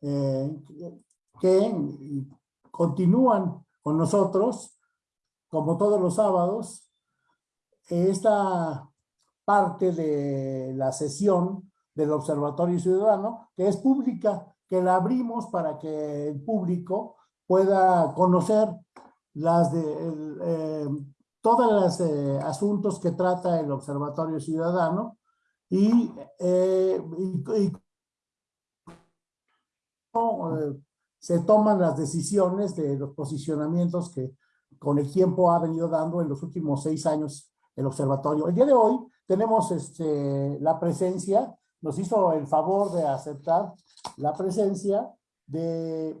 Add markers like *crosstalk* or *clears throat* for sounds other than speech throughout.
eh, que continúan con nosotros, como todos los sábados, esta parte de la sesión del Observatorio Ciudadano, que es pública, que la abrimos para que el público pueda conocer las de, eh, todos los eh, asuntos que trata el Observatorio Ciudadano y, eh, se toman las decisiones de los posicionamientos que con el tiempo ha venido dando en los últimos seis años el observatorio. El día de hoy tenemos este, la presencia, nos hizo el favor de aceptar la presencia de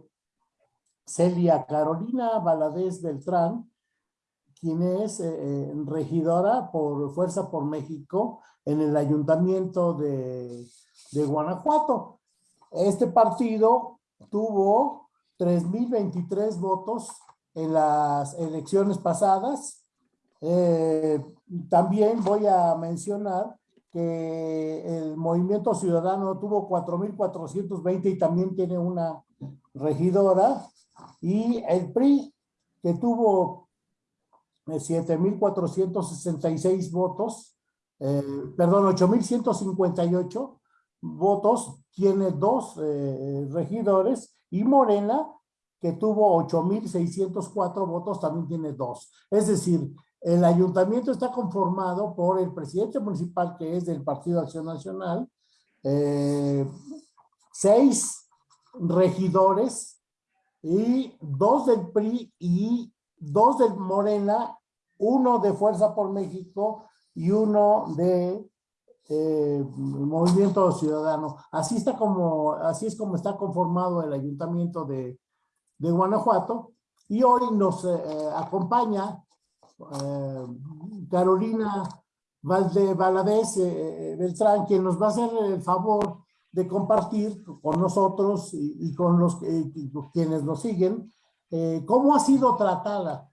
Celia Carolina Valadez Beltrán, quien es eh, eh, regidora por Fuerza por México en el Ayuntamiento de, de Guanajuato. Este partido tuvo 3.023 votos en las elecciones pasadas. Eh, también voy a mencionar que el Movimiento Ciudadano tuvo 4.420 y también tiene una regidora. Y el PRI, que tuvo 7.466 votos, eh, perdón, 8.158 votos, tiene dos eh, regidores, y Morena, que tuvo 8.604 votos, también tiene dos. Es decir, el ayuntamiento está conformado por el presidente municipal, que es del Partido Acción Nacional, eh, seis regidores y dos del PRI y dos del Morena, uno de Fuerza por México y uno de eh, Movimiento Ciudadano. Así está como, así es como está conformado el ayuntamiento de, de Guanajuato y hoy nos eh, acompaña eh, Carolina Valde Valadez Beltrán, quien nos va a hacer el favor de compartir con nosotros y, con los quienes nos siguen cómo ha sido tratada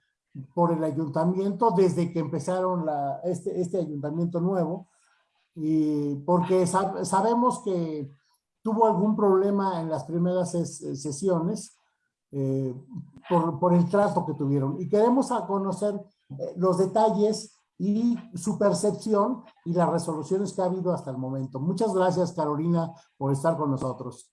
por el ayuntamiento desde que empezaron la, este, este ayuntamiento nuevo, y porque sabemos que tuvo algún problema en las primeras sesiones eh, por, por, el trato que tuvieron. Y queremos conocer eh, los detalles y su percepción y las resoluciones que ha habido hasta el momento. Muchas gracias, Carolina, por estar con nosotros.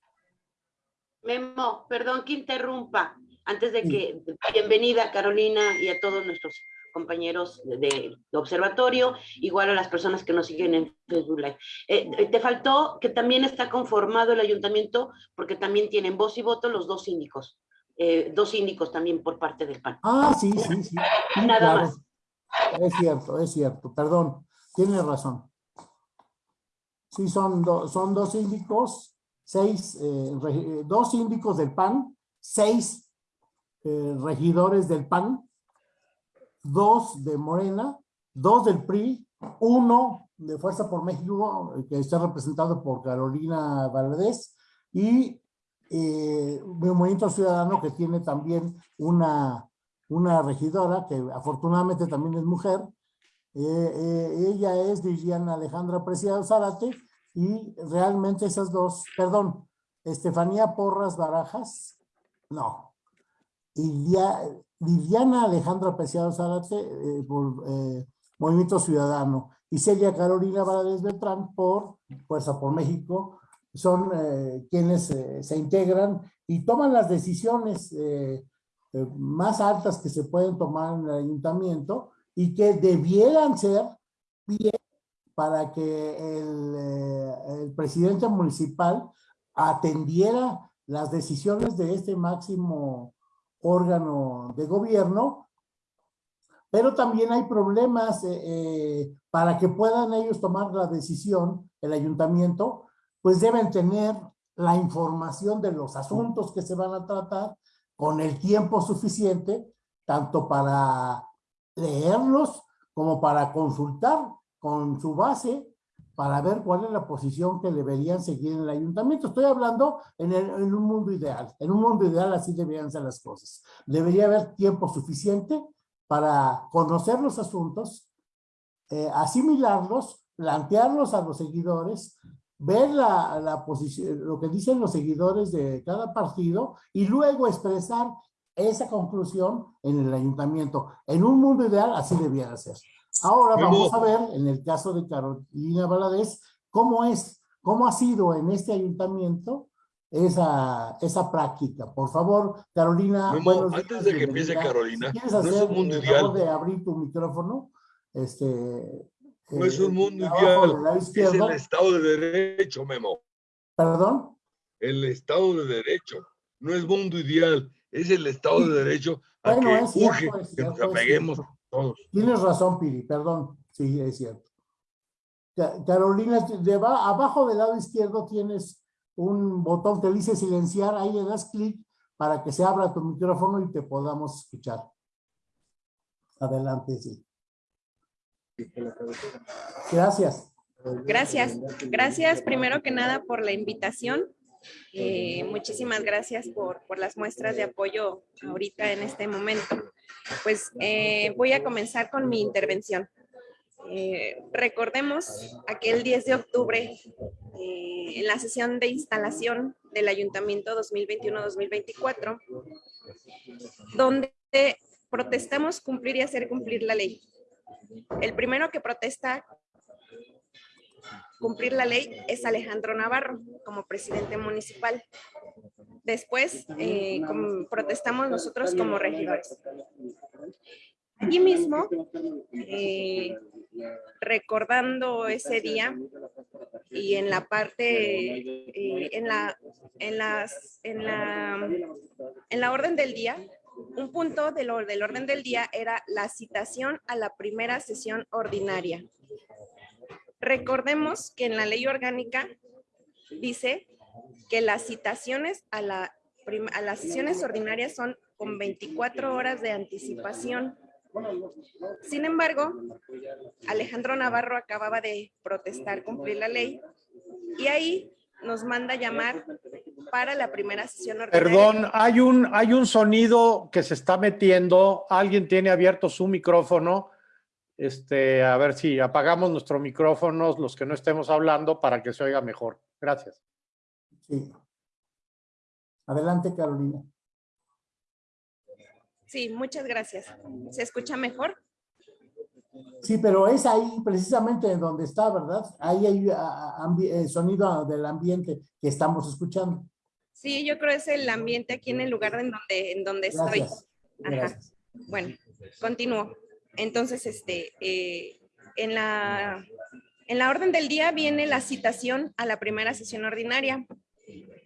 Memo, perdón que interrumpa. Antes de que, bienvenida Carolina y a todos nuestros compañeros de, observatorio, igual a las personas que nos siguen en Facebook Live. Eh, te faltó que también está conformado el ayuntamiento porque también tienen voz y voto los dos síndicos, eh, dos síndicos también por parte del PAN. Ah, sí, sí, sí. Nada más. Es cierto, es cierto, perdón, tienes razón. Sí, son, son dos síndicos, seis, eh, dos síndicos del PAN, seis regidores del PAN, dos de Morena, dos del PRI, uno de Fuerza por México, que está representado por Carolina Valdés, y eh, Movimiento Ciudadano que tiene también una, una regidora, que afortunadamente también es mujer, eh, ella es Liliana Alejandra Preciado Zárate, y realmente esas dos, perdón, Estefanía Porras Barajas, no, Liliana Alejandra Preciado Zárate eh, por eh, Movimiento Ciudadano y Celia Carolina Valadez Beltrán por Fuerza por México, son eh, quienes se integran y toman las decisiones más altas que se pueden tomar en el ayuntamiento y que debieran ser bien para que el, el presidente municipal atendiera las decisiones de este máximo órgano de gobierno, pero también hay problemas eh, eh, para que puedan ellos tomar la decisión, el ayuntamiento, pues deben tener la información de los asuntos que se van a tratar con el tiempo suficiente, tanto para leerlos como para consultar con su base para ver cuál es la posición que deberían seguir en el ayuntamiento. Estoy hablando en, un mundo ideal. En un mundo ideal así deberían ser las cosas. Debería haber tiempo suficiente para conocer los asuntos, eh, asimilarlos, plantearlos a los seguidores ver la, la posición, lo que dicen los seguidores de cada partido y luego expresar esa conclusión en el ayuntamiento. En un mundo ideal así debiera ser. Ahora vamos a ver, en el caso de Carolina Valadez, cómo es, cómo ha sido en este ayuntamiento esa, esa práctica. Por favor, Carolina. antes de que empiece Carolina, si no es un mundo ideal. de abrir tu micrófono, este. No es un mundo ideal, es el Estado de Derecho, Memo. ¿Perdón? El Estado de Derecho, no es mundo ideal, es el Estado de Derecho a que urge que nos apeguemos todos. Tienes razón, Piri, perdón, sí, es cierto. Carolina, de abajo del lado izquierdo tienes un botón que dice silenciar, ahí le das clic para que se abra tu micrófono y te podamos escuchar. Adelante, sí. Gracias. Gracias. Gracias primero que nada por la invitación. Eh, muchísimas gracias por, por, las muestras de apoyo ahorita en este momento. Pues eh, voy a comenzar con mi intervención. Eh, recordemos aquel 10 de octubre en la sesión de instalación del Ayuntamiento 2021-2024, donde protestamos cumplir y hacer cumplir la ley. El primero que protesta cumplir la ley es Alejandro Navarro como presidente municipal. Después eh, protestamos nosotros como regidores. Allí mismo, eh, recordando ese día y en la parte, eh, en, la, en, las, en, la, en la orden del día, un punto del, del orden del día era la citación a la primera sesión ordinaria. Recordemos que en la ley orgánica dice que las citaciones a, la, a las sesiones ordinarias son con 24 horas de anticipación. Sin embargo, Alejandro Navarro acababa de protestar cumplir la ley y ahí nos manda llamar para la primera sesión ordinaria. Perdón, hay un, hay un sonido que se está metiendo. Alguien tiene abierto su micrófono. Este, a ver si apagamos nuestros micrófonos, los que no estemos hablando, para que se oiga mejor. Gracias. Sí. Adelante, Carolina. Sí, muchas gracias. ¿Se escucha mejor? Sí, pero es ahí precisamente donde está, ¿verdad? Ahí hay el sonido del ambiente que estamos escuchando. Sí, yo creo que es el ambiente aquí en el lugar en donde, en donde estoy. Ajá. Bueno, continúo. Entonces, este, eh, en, la, en la orden del día viene la citación a la primera sesión ordinaria.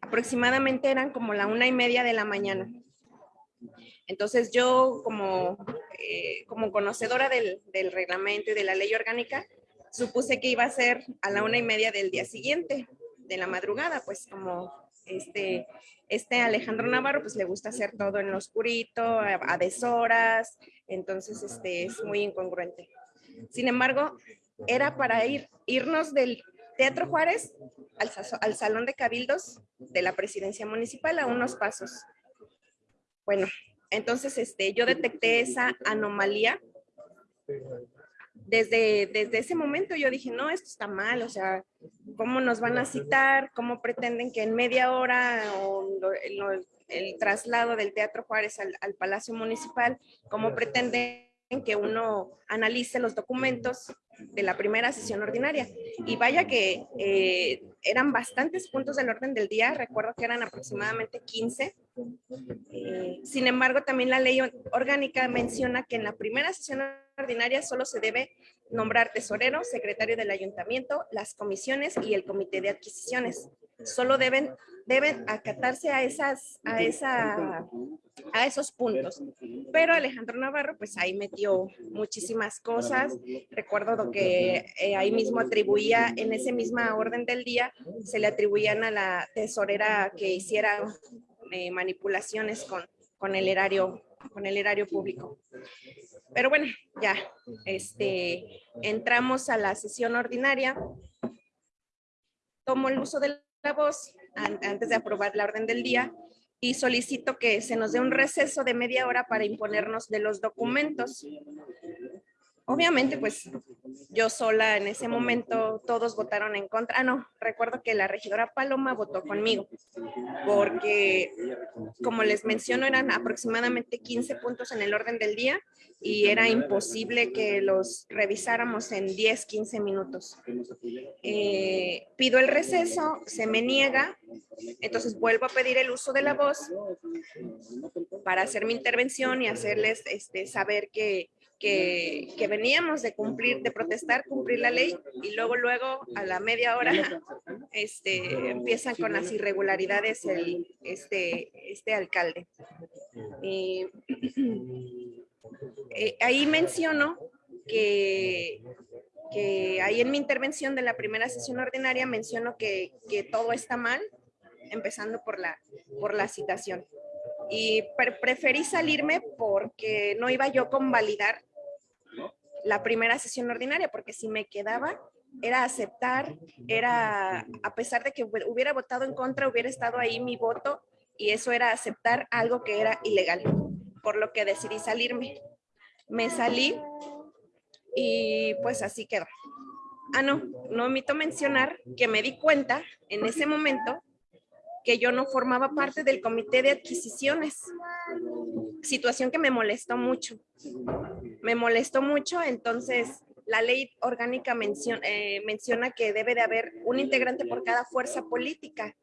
Aproximadamente eran como la una y media de la mañana. Entonces yo como, eh, como conocedora del, del, reglamento y de la ley orgánica, supuse que iba a ser a la una y media del día siguiente, de la madrugada, pues como este, este Alejandro Navarro pues le gusta hacer todo en lo oscurito, a, deshoras, entonces este, es muy incongruente. Sin embargo, era para ir, irnos del Teatro Juárez al, al Salón de Cabildos de la Presidencia Municipal a unos pasos. Bueno, entonces este, yo detecté esa anomalía. Desde, desde ese momento yo dije, no, esto está mal, o sea, ¿cómo nos van a citar? ¿Cómo pretenden que en media hora o el traslado del Teatro Juárez al, al Palacio Municipal, cómo pretenden que uno analice los documentos de la primera sesión ordinaria. Y vaya que eh, eran bastantes puntos del orden del día, recuerdo que eran aproximadamente 15. Eh, sin embargo, también la ley orgánica menciona que en la primera sesión ordinaria solo se debe nombrar tesorero, secretario del ayuntamiento, las comisiones y el comité de adquisiciones. Solo deben deben acatarse a, esas, a, esa, a esos puntos. Pero Alejandro Navarro, pues ahí metió muchísimas cosas. Recuerdo que eh, ahí mismo atribuía, en ese misma orden del día, se le atribuían a la tesorera que hiciera eh, manipulaciones con, con, el erario, con el erario público. Pero bueno, ya, este, entramos a la sesión ordinaria. Tomo el uso de la voz antes de aprobar la orden del día y solicito que se nos dé un receso de media hora para imponernos de los documentos. Obviamente, pues yo sola en ese momento, todos votaron en contra. Ah, no, recuerdo que la regidora Paloma votó conmigo, porque como les menciono, eran aproximadamente 15 puntos en el orden del día y era imposible que los revisáramos en 10, 15 minutos. Eh, pido el receso, se me niega, entonces vuelvo a pedir el uso de la voz para hacer mi intervención y hacerles este, saber que que, veníamos de cumplir, de protestar, cumplir la ley y luego, luego a la media hora este, empiezan con las irregularidades el, este, este alcalde. Eh, *clears throat* eh, ahí menciono que, que ahí en mi intervención de la primera sesión ordinaria menciono que, que todo está mal, empezando por la, por la citación y preferí salirme porque no iba yo a convalidar la primera sesión ordinaria, porque si me quedaba era aceptar, era, a pesar de que hubiera votado en contra, hubiera estado ahí mi voto y eso era aceptar algo que era ilegal, por lo que decidí salirme. Me salí y pues así quedó. Ah, no, no omito mencionar que me di cuenta en ese momento que yo no formaba parte del comité de adquisiciones, situación que me molestó mucho. Me molestó mucho, entonces la ley orgánica menciona, eh, menciona que debe de haber un integrante por cada fuerza política.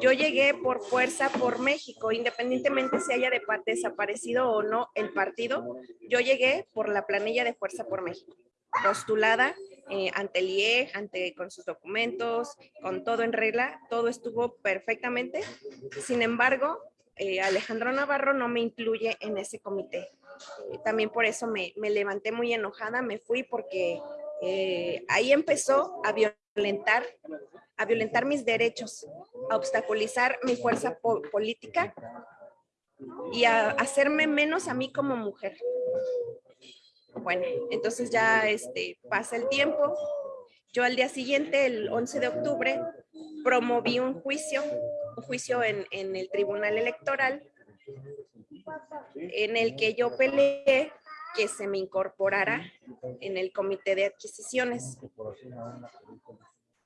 Yo llegué por Fuerza por México, independientemente si haya desaparecido o no el partido, yo llegué por la planilla de Fuerza por México, postulada eh, ante el IEG, ante, con sus documentos, con todo en regla, todo estuvo perfectamente. Sin embargo, eh, Alejandro Navarro no me incluye en ese comité. Eh, también por eso me, levanté muy enojada, me fui porque ahí empezó a violentar, a violentar mis derechos, a obstaculizar mi fuerza política y a hacerme menos a mí como mujer. Bueno, entonces ya este, pasa el tiempo. Yo al día siguiente, el 11 de octubre, promoví un juicio, un juicio en, el Tribunal Electoral, en el que yo peleé que se me incorporara en el comité de adquisiciones.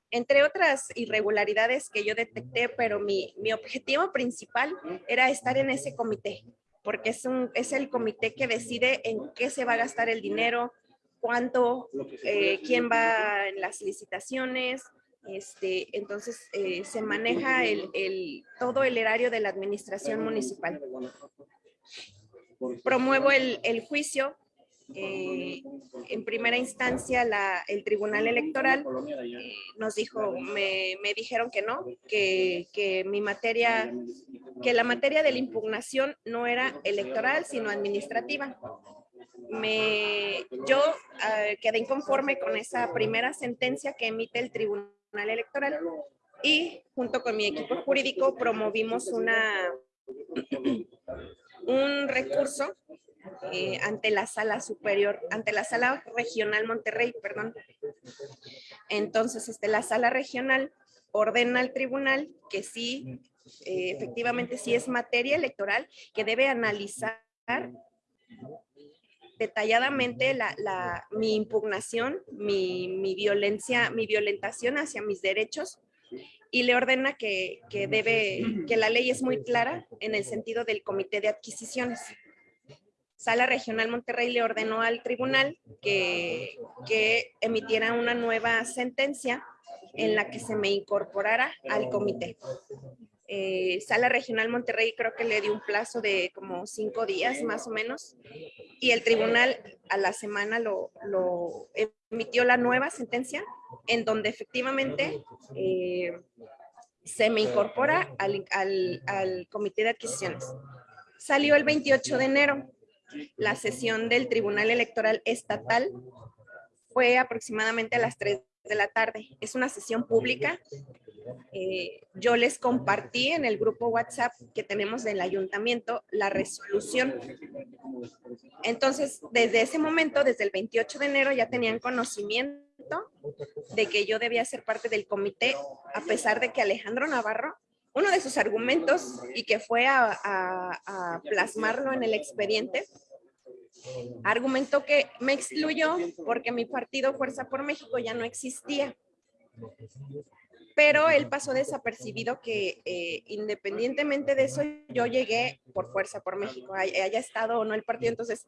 Entre otras irregularidades que yo detecté, pero mi, objetivo principal era estar en ese comité porque es, un, es el comité que decide en qué se va a gastar el dinero, cuánto, eh, quién va en las licitaciones, este, entonces eh, se maneja todo el erario de la administración municipal. Promuevo el, juicio eh, en primera instancia la, el Tribunal Electoral eh, nos dijo, me, dijeron que no, que, mi materia, que la materia de la impugnación no era electoral, sino administrativa. Yo ah, quedé inconforme con esa primera sentencia que emite el Tribunal Electoral y junto con mi equipo jurídico promovimos una, un recurso eh, ante la sala superior, ante la sala regional Monterrey, perdón. Entonces, este, la sala regional ordena al tribunal que sí, eh, efectivamente, sí es materia electoral, que debe analizar detalladamente la, mi impugnación, mi, mi, violencia, mi violentación hacia mis derechos y le ordena que, que, debe, que la ley es muy clara en el sentido del comité de adquisiciones. Sala Regional Monterrey le ordenó al tribunal que, que emitiera una nueva sentencia en la que se me incorporara al comité. Eh, Sala Regional Monterrey creo que le dio un plazo de como cinco días más o menos y el tribunal a la semana lo, emitió la nueva sentencia en donde efectivamente eh, se me incorpora al, al, al comité de adquisiciones. Salió el 28 de enero la sesión del Tribunal Electoral Estatal fue aproximadamente a las 3 de la tarde. Es una sesión pública. Eh, yo les compartí en el grupo WhatsApp que tenemos del ayuntamiento la resolución. Entonces, desde ese momento, desde el 28 de enero, ya tenían conocimiento de que yo debía ser parte del comité, a pesar de que Alejandro Navarro uno de sus argumentos y que fue a, plasmarlo en el expediente Argumentó que me excluyó porque mi partido Fuerza por México ya no existía. Pero él pasó desapercibido que eh, independientemente de eso, yo llegué por Fuerza por México, haya estado o no el partido. Entonces,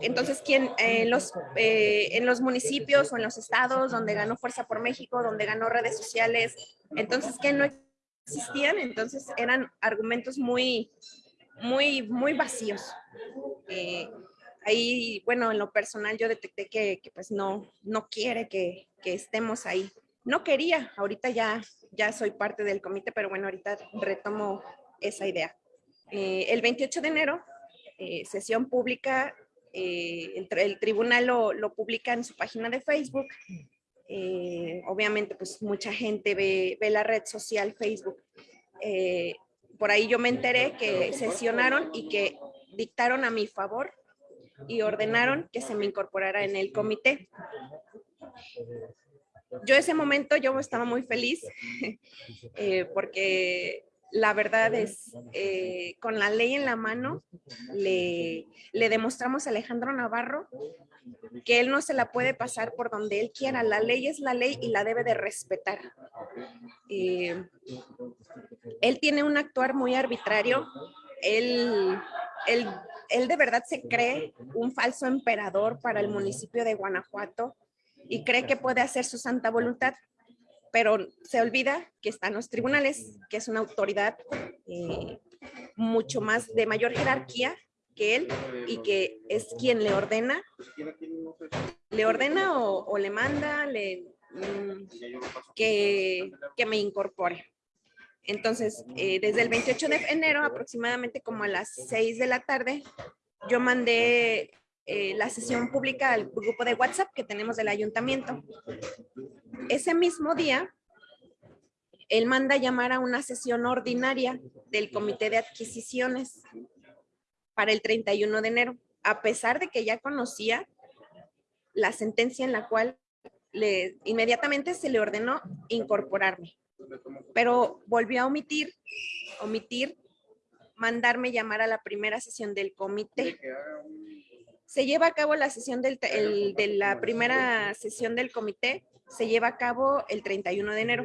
entonces, ¿quién, en, los, eh, en los municipios o en los estados donde ganó Fuerza por México, donde ganó redes sociales, entonces, ¿qué no existían? Entonces, eran argumentos muy, muy, muy vacíos. Eh, ahí, bueno, en lo personal yo detecté que, pues no, no quiere que, que, estemos ahí. No quería, ahorita ya, ya soy parte del comité, pero bueno, ahorita retomo esa idea. Eh, el 28 de enero, sesión pública eh, el, tribunal lo, publica en su página de Facebook. Eh, obviamente, pues mucha gente ve, la red social Facebook. Eh, por ahí yo me enteré que sesionaron y que dictaron a mi favor y ordenaron que se me incorporara en el comité. Yo ese momento yo estaba muy feliz *laughs* porque la verdad es, eh, con la ley en la mano, le, demostramos a Alejandro Navarro que él no se la puede pasar por donde él quiera. La ley es la ley y la debe de respetar. Eh, él tiene un actuar muy arbitrario. Él, él, él de verdad se cree un falso emperador para el municipio de Guanajuato y cree que puede hacer su santa voluntad pero se olvida que están los tribunales, que es una autoridad eh, mucho más de mayor jerarquía que él y que es quien le ordena, le ordena o, le manda le, mm, que, que, me incorpore. Entonces, eh, desde el 28 de enero, aproximadamente como a las 6 de la tarde, yo mandé eh, la sesión pública al grupo de WhatsApp que tenemos del ayuntamiento. Ese mismo día, él manda llamar a una sesión ordinaria del comité de adquisiciones para el 31 de enero, a pesar de que ya conocía la sentencia en la cual inmediatamente se le ordenó incorporarme, pero volvió a omitir, omitir mandarme llamar a la primera sesión del comité se lleva a cabo la sesión del, de la primera sesión del comité, se lleva a cabo el 31 de enero,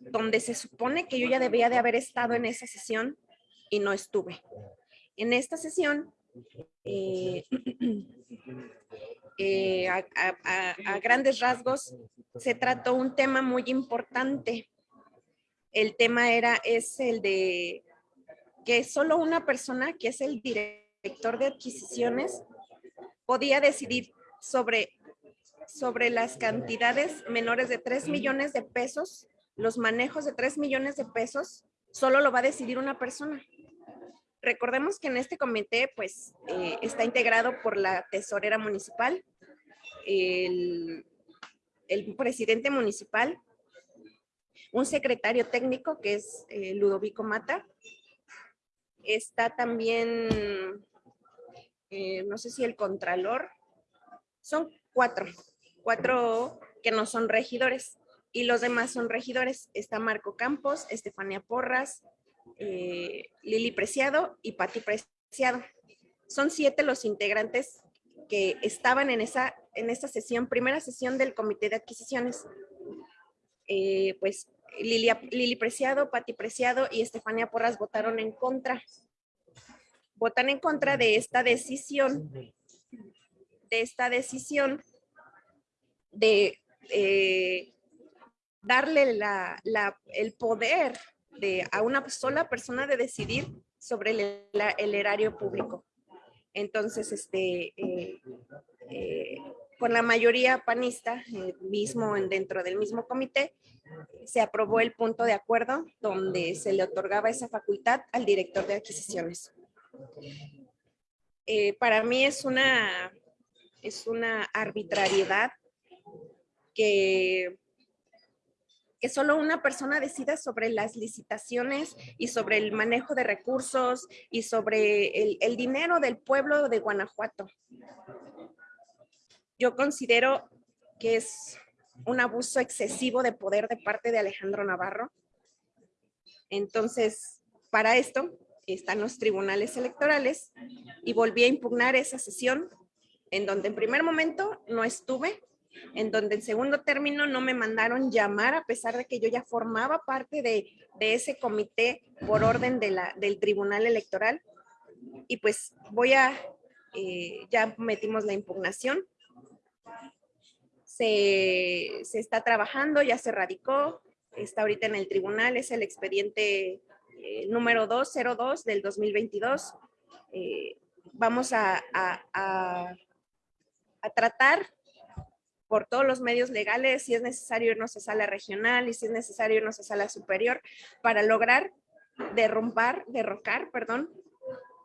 donde se supone que yo ya debía de haber estado en esa sesión y no estuve. En esta sesión, eh, *clears throat* eh, a, grandes rasgos, se trató un tema muy importante. El tema era, es el de que solo una persona, que es el director, director de adquisiciones podía decidir sobre, sobre las cantidades menores de 3 millones de pesos, los manejos de 3 millones de pesos, solo lo va a decidir una persona. Recordemos que en este comité pues eh, está integrado por la tesorera municipal, el, el presidente municipal, un secretario técnico que es eh, Ludovico Mata, está también eh, no sé si el contralor, son cuatro, cuatro que no son regidores y los demás son regidores. Está Marco Campos, Estefania Porras, eh, Lili Preciado y Pati Preciado. Son siete los integrantes que estaban en esa, en esta sesión, primera sesión del Comité de Adquisiciones. Eh, pues Lili, Lili Preciado, Pati Preciado y Estefania Porras votaron en contra votan en contra de esta decisión, de esta decisión de eh, darle la, el poder de, a una sola persona de decidir sobre el, erario público. Entonces, este, eh, eh, con la mayoría panista, mismo dentro del mismo comité, se aprobó el punto de acuerdo donde se le otorgaba esa facultad al director de adquisiciones. Eh, para mí es una, es una arbitrariedad que, que solo una persona decida sobre las licitaciones y sobre el manejo de recursos y sobre el, el dinero del pueblo de Guanajuato. Yo considero que es un abuso excesivo de poder de parte de Alejandro Navarro. Entonces, para esto, están los tribunales electorales y volví a impugnar esa sesión en donde en primer momento no estuve, en donde en segundo término no me mandaron llamar a pesar de que yo ya formaba parte de, ese comité por orden de la, del tribunal electoral. Y pues voy a, eh, ya metimos la impugnación. Se, se, está trabajando, ya se radicó, está ahorita en el tribunal, es el expediente eh, número 202 del 2022. Eh, vamos a, a, tratar por todos los medios legales, si es necesario irnos a sala regional y si es necesario irnos a sala superior para lograr derrumbar, derrocar, perdón,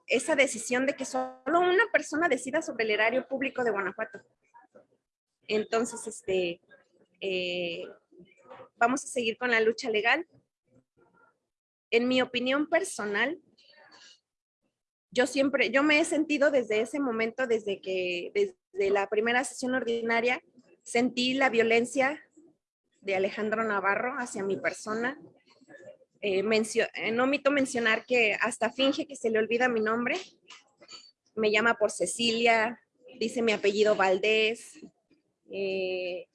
esa decisión de que solo una persona decida sobre el erario público de Guanajuato. Entonces, este, eh, vamos a seguir con la lucha legal. En mi opinión personal, yo siempre, yo me he sentido desde ese momento, desde que, desde la primera sesión ordinaria, sentí la violencia de Alejandro Navarro hacia mi persona. Eh, eh, no omito mencionar que hasta finge que se le olvida mi nombre. Me llama por Cecilia, dice mi apellido Valdés. Eh,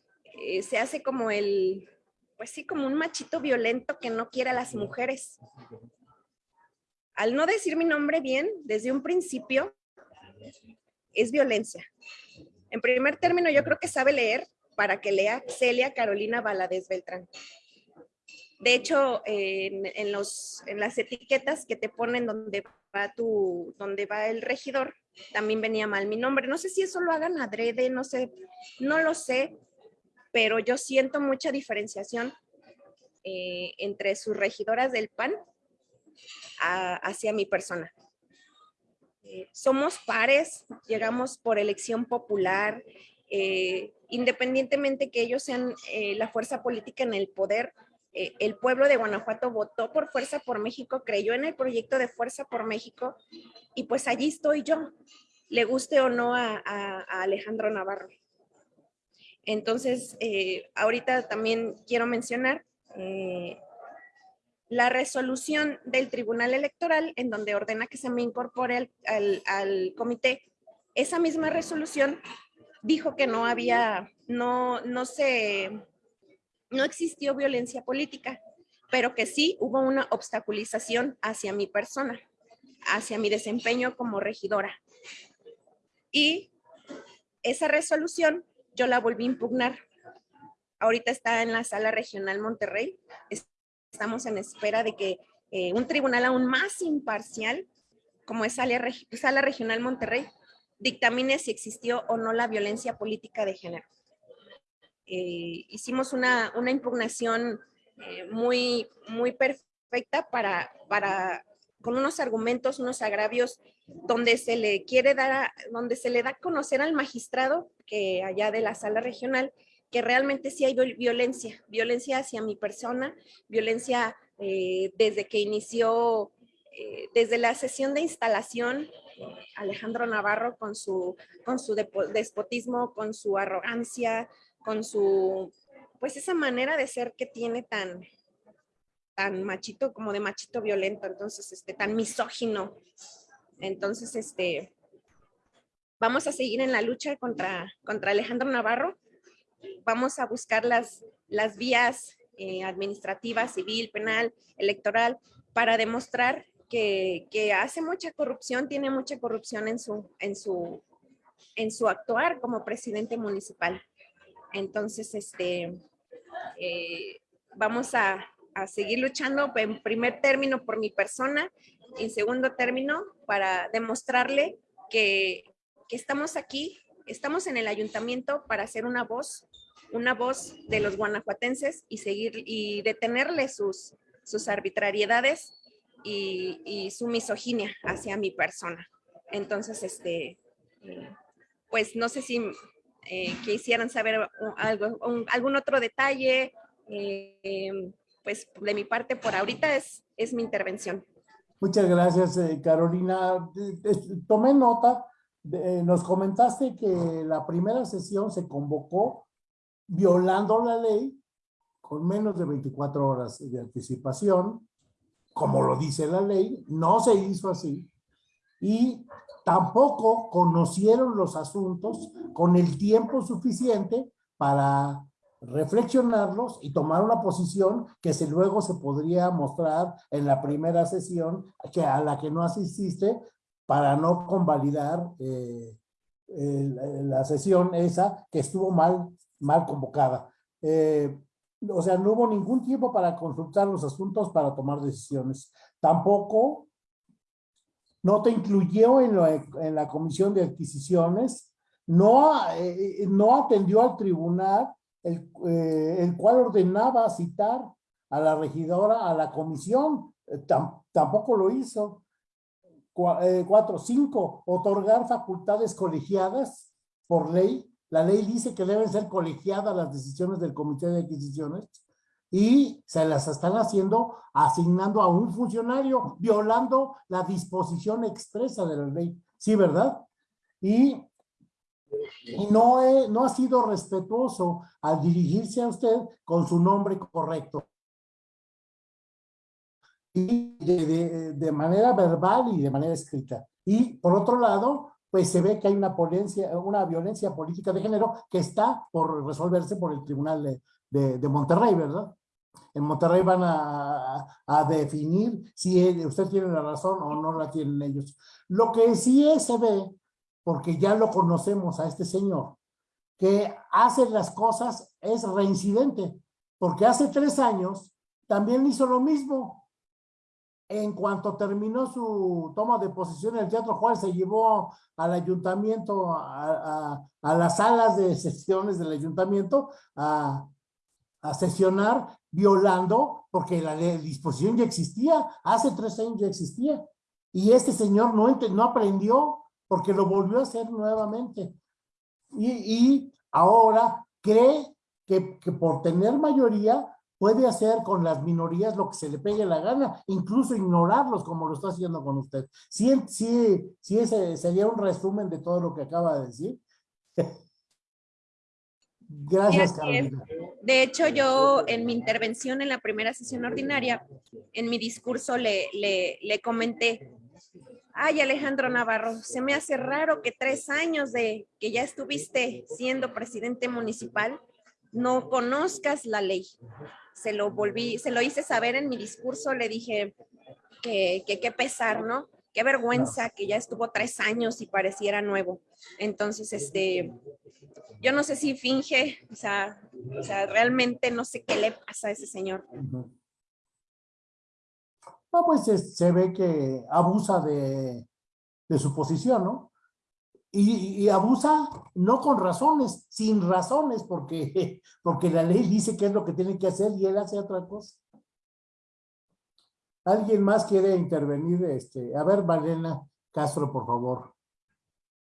se hace como el, pues sí, como un machito violento que no quiere a las mujeres. Al no decir mi nombre bien, desde un principio, es violencia. En primer término, yo creo que sabe leer para que lea Celia Carolina Valadez Beltrán. De hecho, en, los, en las etiquetas que te ponen donde va, tu, donde va el regidor, también venía mal mi nombre. No sé si eso lo hagan adrede, no sé, no lo sé, pero yo siento mucha diferenciación eh, entre sus regidoras del PAN hacia mi persona. Eh, somos pares, llegamos por elección popular, eh, independientemente que ellos sean la fuerza política en el poder, el pueblo de Guanajuato votó por Fuerza por México, creyó en el proyecto de Fuerza por México y pues allí estoy yo, le guste o no a Alejandro Navarro. Entonces, eh, ahorita también quiero mencionar eh, la resolución del Tribunal Electoral en donde ordena que se me incorpore al, comité. Esa misma resolución dijo que no había, no, no se, no existió violencia política, pero que sí hubo una obstaculización hacia mi persona, hacia mi desempeño como regidora. Y esa resolución yo la volví a impugnar. Ahorita está en la sala regional Monterrey. Estamos en espera de que eh, un tribunal aún más imparcial, como es sala, sala regional Monterrey, dictamine si existió o no la violencia política de género. Eh, hicimos una, impugnación eh, muy, muy perfecta para, para con unos argumentos, unos agravios, donde se le quiere dar, donde se le da a conocer al magistrado que allá de la sala regional, que realmente sí hay violencia, violencia hacia mi persona, violencia eh, desde que inició, eh, desde la sesión de instalación, Alejandro Navarro con su, con su despotismo, con su arrogancia, con su, pues esa manera de ser que tiene tan, tan machito como de machito violento, entonces, este, tan misógino. Entonces, este, vamos a seguir en la lucha contra, contra Alejandro Navarro. Vamos a buscar las, las vías eh, administrativa, civil, penal, electoral, para demostrar que, que, hace mucha corrupción, tiene mucha corrupción en su, en su, en su actuar como presidente municipal. Entonces, este, eh, vamos a, a seguir luchando en primer término por mi persona, en segundo término para demostrarle que, que estamos aquí, estamos en el ayuntamiento para hacer una voz, una voz de los guanajuatenses y seguir y detenerle sus, sus arbitrariedades y, y su misoginia hacia mi persona. Entonces, este, pues no sé si eh, quisieran saber algo, algún otro detalle, eh, pues de mi parte por ahorita es, es mi intervención. Muchas gracias, eh, Carolina. Tomé nota, eh, nos comentaste que la primera sesión se convocó violando la ley con menos de 24 horas de anticipación. como lo dice la ley, no se hizo así. Y tampoco conocieron los asuntos con el tiempo suficiente para reflexionarlos y tomar una posición que se, luego se podría mostrar en la primera sesión que a la que no asististe para no convalidar eh, la sesión esa que estuvo mal, mal convocada. Eh, o sea, no hubo ningún tiempo para consultar los asuntos para tomar decisiones. Tampoco no te incluyó en, en la comisión de adquisiciones, no, eh, no atendió al tribunal el, eh, el, cual ordenaba citar a la regidora a la comisión, tampoco lo hizo. Eh, cuatro, cinco, otorgar facultades colegiadas por ley. La ley dice que deben ser colegiadas las decisiones del comité de adquisiciones y se las están haciendo asignando a un funcionario, violando la disposición expresa de la ley. Sí, ¿verdad? Y, no, no ha sido respetuoso al dirigirse a usted con su nombre correcto y de, manera verbal y de manera escrita. Y por otro lado, pues se ve que hay una, una violencia política de género que está por resolverse por el Tribunal de, de, Monterrey, ¿verdad? En Monterrey van a, a, definir si usted tiene la razón o no la tienen ellos. Lo que sí es, se ve, porque ya lo conocemos a este señor, que hace las cosas, es reincidente, porque hace tres años también hizo lo mismo, en cuanto terminó su toma de posición, el Teatro Juárez se llevó al ayuntamiento, a, las salas de sesiones del ayuntamiento, a, sesionar violando, porque la disposición ya existía, hace tres años ya existía. Y este señor no, no aprendió porque lo volvió a hacer nuevamente. Y, y ahora cree que, que por tener mayoría puede hacer con las minorías lo que se le pegue la gana, incluso ignorarlos como lo está haciendo con usted. Sí, sí, sí ese sería un resumen de todo lo que acaba de decir. *laughs* Gracias, Carolina. De hecho, yo en mi intervención en la primera sesión ordinaria, en mi discurso le, le, le comenté, ay Alejandro Navarro, se me hace raro que tres años de que ya estuviste siendo presidente municipal, no conozcas la ley se lo volví, se lo hice saber en mi discurso, le dije que qué pesar, ¿no? Qué vergüenza que ya estuvo tres años y pareciera nuevo. Entonces, este, yo no sé si finge, o sea, o sea realmente no sé qué le pasa a ese señor. Pues se ve que abusa de, de su posición, ¿no? Y, abusa no con razones, sin razones, porque, *laughs* porque la ley dice qué es lo que tiene que hacer y él hace otra cosa. ¿Alguien más quiere intervenir? Este, a ver, Valena Castro, por favor.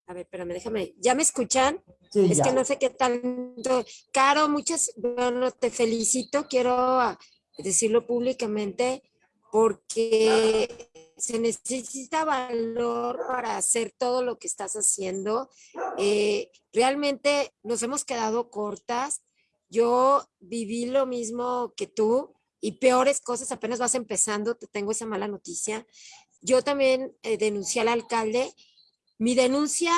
A ver, espérame, déjame. ¿Ya me escuchan? Sí, es que no sé qué tanto. Caro, muchas, bueno, te felicito, quiero decirlo públicamente, porque se necesita valor para hacer todo lo que estás haciendo. Eh, realmente nos hemos quedado cortas. Yo viví lo mismo que tú y peores cosas, apenas vas empezando, te tengo esa mala noticia. Yo también eh, denuncié al alcalde. Mi denuncia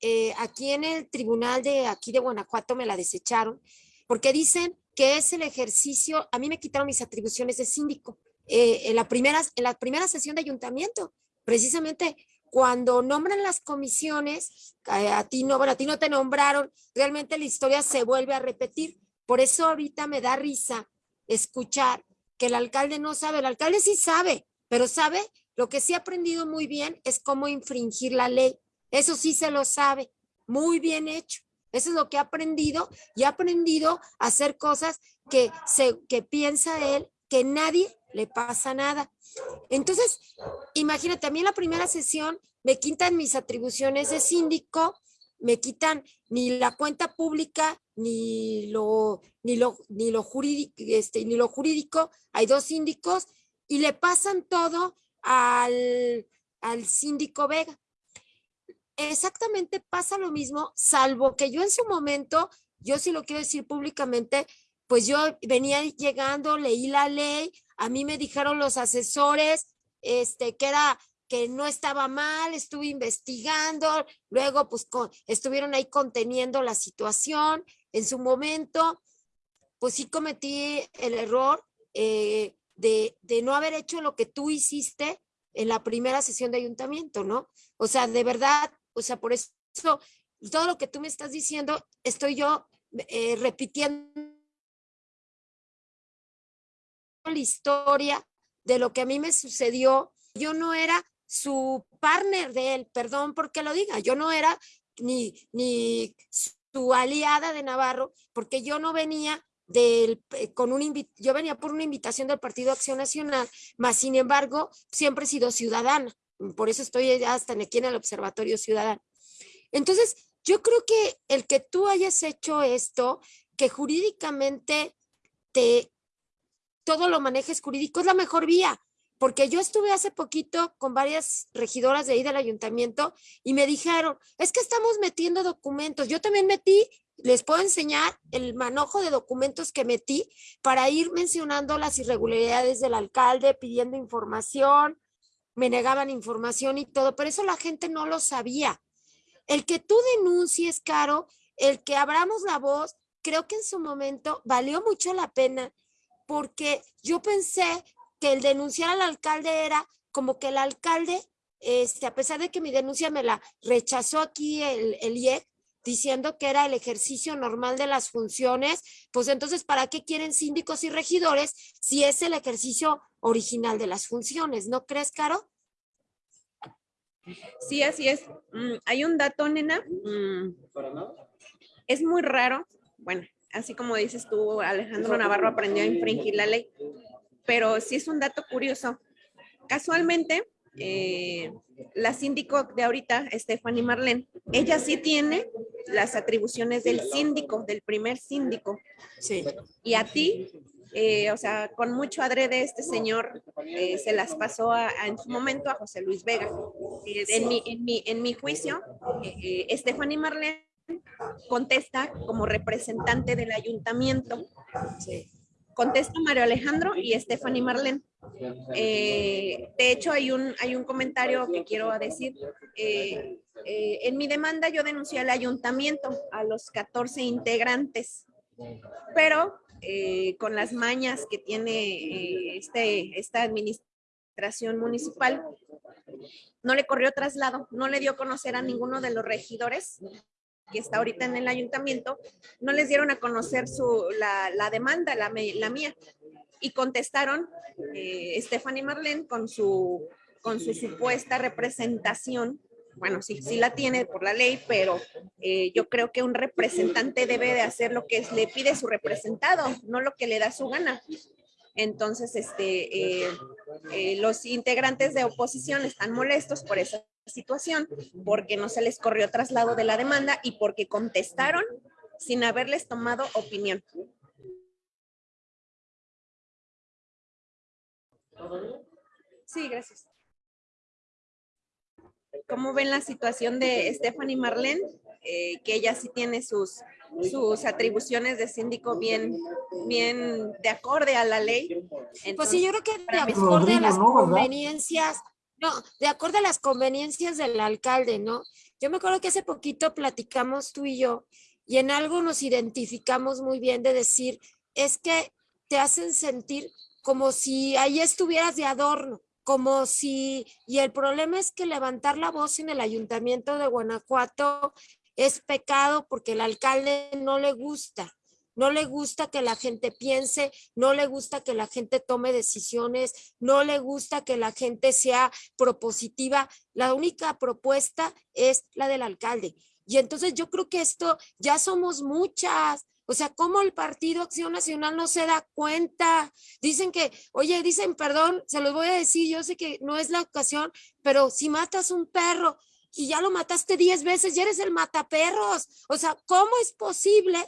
eh, aquí en el tribunal de aquí de Guanajuato me la desecharon porque dicen que es el ejercicio, a mí me quitaron mis atribuciones de síndico eh, en, la primera, en la primera sesión de ayuntamiento, precisamente cuando nombran las comisiones, a ti no, bueno, a ti no te nombraron, realmente la historia se vuelve a repetir. Por eso ahorita me da risa escuchar que el alcalde no sabe, el alcalde sí sabe, pero sabe, lo que sí ha aprendido muy bien es cómo infringir la ley. Eso sí se lo sabe, muy bien hecho. Eso es lo que ha aprendido y ha aprendido a hacer cosas que, se, que piensa él que nadie le pasa nada. Entonces, imagínate, a mí en la primera sesión me quitan mis atribuciones de síndico, me quitan ni la cuenta pública, ni lo, ni lo, ni lo jurídico, este, ni lo jurídico, hay dos síndicos, y le pasan todo al, al síndico Vega. Exactamente pasa lo mismo, salvo que yo en su momento, yo sí lo quiero decir públicamente, pues yo venía llegando, leí la ley, a mí me dijeron los asesores, este, que era que no estaba mal, estuve investigando, luego pues estuvieron ahí conteniendo la situación. En su momento, pues sí cometí el error eh, de, no haber hecho lo que tú hiciste en la primera sesión de ayuntamiento, ¿no? O sea, de verdad, o sea, por eso todo lo que tú me estás diciendo, estoy yo eh, repitiendo la historia de lo que a mí me sucedió. Yo no era su partner de él, perdón porque lo diga, yo no era ni, ni su aliada de Navarro, porque yo no venía del, eh, con un, yo venía por una invitación del Partido Acción Nacional, más sin embargo, siempre he sido ciudadana, por eso estoy hasta aquí en el Observatorio Ciudadano. Entonces, yo creo que el que tú hayas hecho esto, que jurídicamente te, todo lo manejes jurídico, es la mejor vía, porque yo estuve hace poquito con varias regidoras de ahí del ayuntamiento y me dijeron, es que estamos metiendo documentos. Yo también metí, les puedo enseñar el manojo de documentos que metí para ir mencionando las irregularidades del alcalde, pidiendo información, me negaban información y todo, pero eso la gente no lo sabía. El que tú denuncies, Caro, el que abramos la voz, creo que en su momento valió mucho la pena porque yo pensé que el denunciar al alcalde era como que el alcalde, este, a pesar de que mi denuncia me la rechazó aquí el, el IEC, diciendo que era el ejercicio normal de las funciones, pues entonces, ¿para qué quieren síndicos y regidores si es el ejercicio original de las funciones? ¿No crees, Caro? Sí, así es. Mm, hay un dato, nena. Mm, es muy raro. Bueno, así como dices tú, Alejandro Navarro aprendió a infringir la ley, pero sí es un dato curioso. Casualmente, eh, la síndico de ahorita, Stephanie Marlene, ella sí tiene las atribuciones del síndico, del primer síndico. Sí. Y a ti eh, o sea, con mucho adrede este señor eh, se las pasó en su momento a José Luis Vega. Eh, en, mi, en, mi, en, mi, juicio, Stephanie Marlene contesta como representante del ayuntamiento. Contesta Mario Alejandro y Stephanie Marlene. de hecho, hay un, hay un comentario que quiero decir. en mi demanda yo denuncié al ayuntamiento, a los 14 integrantes, pero eh, con las mañas que tiene eh, este, esta administración municipal, no le corrió traslado, no le dio a conocer a ninguno de los regidores que está ahorita en el ayuntamiento, no les dieron a conocer su, la, demanda, la, la, mía, y contestaron eh, Stephanie Marlene con su, con su supuesta representación bueno, sí, sí la tiene por la ley, pero eh, yo creo que un representante debe de hacer lo que le pide su representado, no lo que le da su gana. Entonces, este, eh, eh, los integrantes de oposición están molestos por esa situación, porque no se les corrió traslado de la demanda y porque contestaron sin haberles tomado opinión. Sí, gracias. ¿Cómo ven la situación de Stephanie Marlene? Eh, que ella sí tiene sus, sus atribuciones de síndico bien, bien de acorde a la ley. pues sí, yo creo que de acorde a las conveniencias, no, de acuerdo a las conveniencias del alcalde, ¿no? Yo me acuerdo que hace poquito platicamos tú y yo y en algo nos identificamos muy bien de decir, es que te hacen sentir como si ahí estuvieras de adorno como si, y el problema es que levantar la voz en el ayuntamiento de Guanajuato es pecado porque el alcalde no le gusta, no le gusta que la gente piense, no le gusta que la gente tome decisiones, no le gusta que la gente sea propositiva. La única propuesta es la del alcalde. Y entonces yo creo que esto ya somos muchas, o sea, ¿cómo el Partido Acción Nacional no se da cuenta? Dicen que, oye, dicen, perdón, se los voy a decir, yo sé que no es la ocasión, pero si matas un perro y ya lo mataste diez veces, ya eres el mataperros. O sea, ¿cómo es posible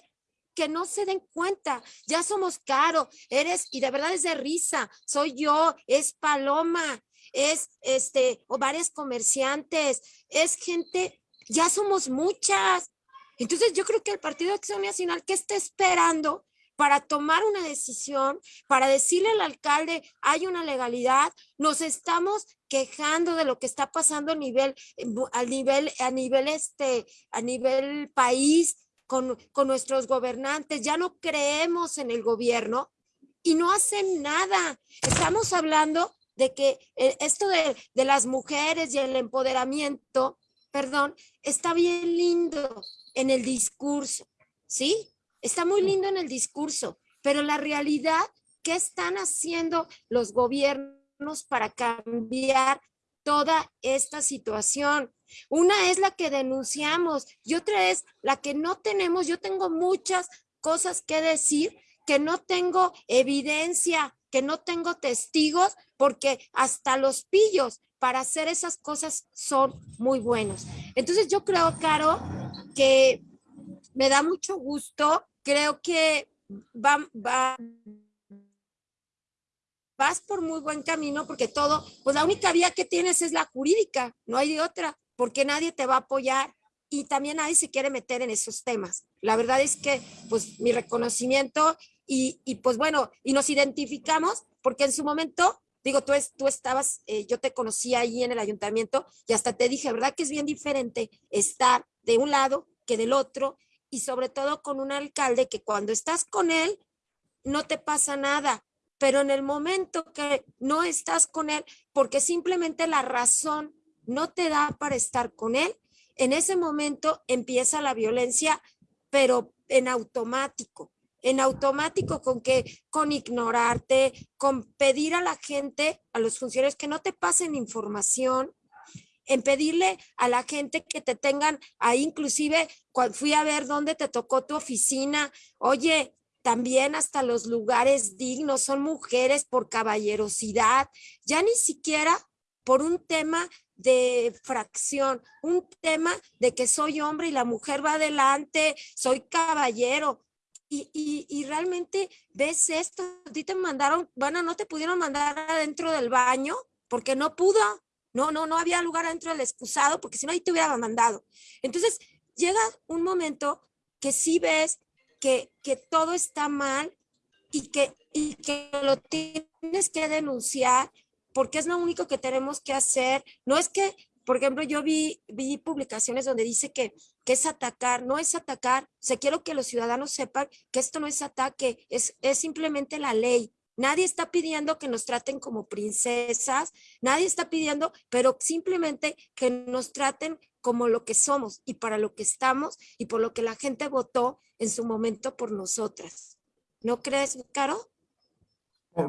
que no se den cuenta? Ya somos caro, eres, y de verdad es de risa, soy yo, es Paloma, es este, o varios comerciantes, es gente, ya somos muchas. Entonces yo creo que el Partido de Acción Nacional, ¿qué está esperando para tomar una decisión, para decirle al alcalde, hay una legalidad, nos estamos quejando de lo que está pasando a nivel, a nivel, a nivel, este, a nivel país, con, con nuestros gobernantes, ya no creemos en el gobierno y no hacen nada. Estamos hablando de que eh, esto de, de las mujeres y el empoderamiento, perdón, está bien lindo en el discurso, ¿sí? Está muy lindo en el discurso, pero la realidad, ¿qué están haciendo los gobiernos para cambiar toda esta situación? Una es la que denunciamos y otra es la que no tenemos. Yo tengo muchas cosas que decir, que no tengo evidencia, que no tengo testigos, porque hasta los pillos para hacer esas cosas son muy buenos. Entonces yo creo, Caro, que me da mucho gusto creo que va, va, vas por muy buen camino porque todo, pues la única vía que tienes es la jurídica, no hay otra, porque nadie te va a apoyar y también nadie se quiere meter en esos temas. La verdad es que, pues, mi reconocimiento y, y pues bueno, y nos identificamos porque en su momento, digo, tú, es, tú estabas, eh, yo te conocí ahí en el ayuntamiento y hasta te dije, ¿verdad? Que es bien diferente estar de un lado que del otro y sobre todo con un alcalde que cuando estás con él no te pasa nada, pero en el momento que no estás con él, porque simplemente la razón no te da para estar con él, en ese momento empieza la violencia, pero en automático, en automático con que, con ignorarte, con pedir a la gente, a los funcionarios que no te pasen información, en pedirle a la gente que te tengan ahí, inclusive cuando fui a ver dónde te tocó tu oficina, oye, también hasta los lugares dignos, son mujeres por caballerosidad, ya ni siquiera por un tema de fracción, un tema de que soy hombre y la mujer va adelante, soy caballero. Y, y, realmente ves esto, a ti te mandaron, bueno, no te pudieron mandar adentro del baño porque no pudo, no, no, no había lugar dentro del excusado porque si no ahí te hubiera mandado. Entonces llega un momento que sí ves que, que todo está mal y que, y que lo tienes que denunciar porque es lo único que tenemos que hacer. No es que, por ejemplo, yo vi, vi publicaciones donde dice que, que es atacar, no es atacar. O sea, quiero que los ciudadanos sepan que esto no es ataque, es, es simplemente la ley. Nadie está pidiendo que nos traten como princesas, nadie está pidiendo, pero simplemente que nos traten como lo que somos y para lo que estamos y por lo que la gente votó en su momento por nosotras. ¿No crees, Caro?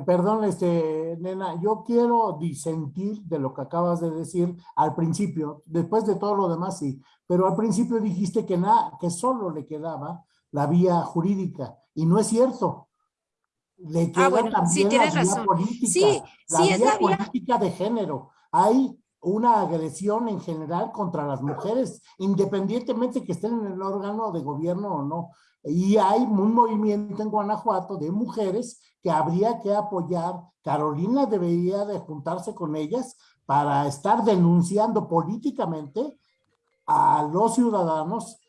Perdón, este, nena, yo quiero disentir de lo que acabas de decir al principio, después de todo lo demás sí, pero al principio dijiste que, nada, que solo le quedaba la vía jurídica y no es cierto le ah, queda también sí, la vía política, sí, la sí, vía política de género. Hay una agresión en general contra las mujeres, independientemente que estén en el órgano de gobierno o no. Y hay un movimiento en Guanajuato de mujeres que habría que apoyar. Carolina debería de juntarse con ellas para estar denunciando políticamente a los ciudadanos,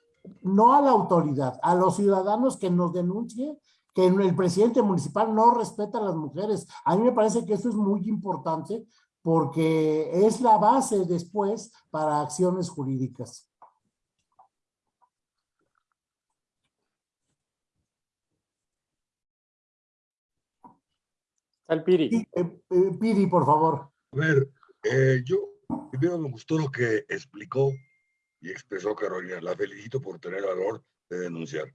no a la autoridad, a los ciudadanos que nos denuncien que el presidente municipal no respeta a las mujeres. A mí me parece que eso es muy importante porque es la base después para acciones jurídicas. El Piri. Eh, eh, Piri, por favor. A ver, eh, yo primero me gustó lo que explicó y expresó Carolina. La felicito por tener valor de denunciar.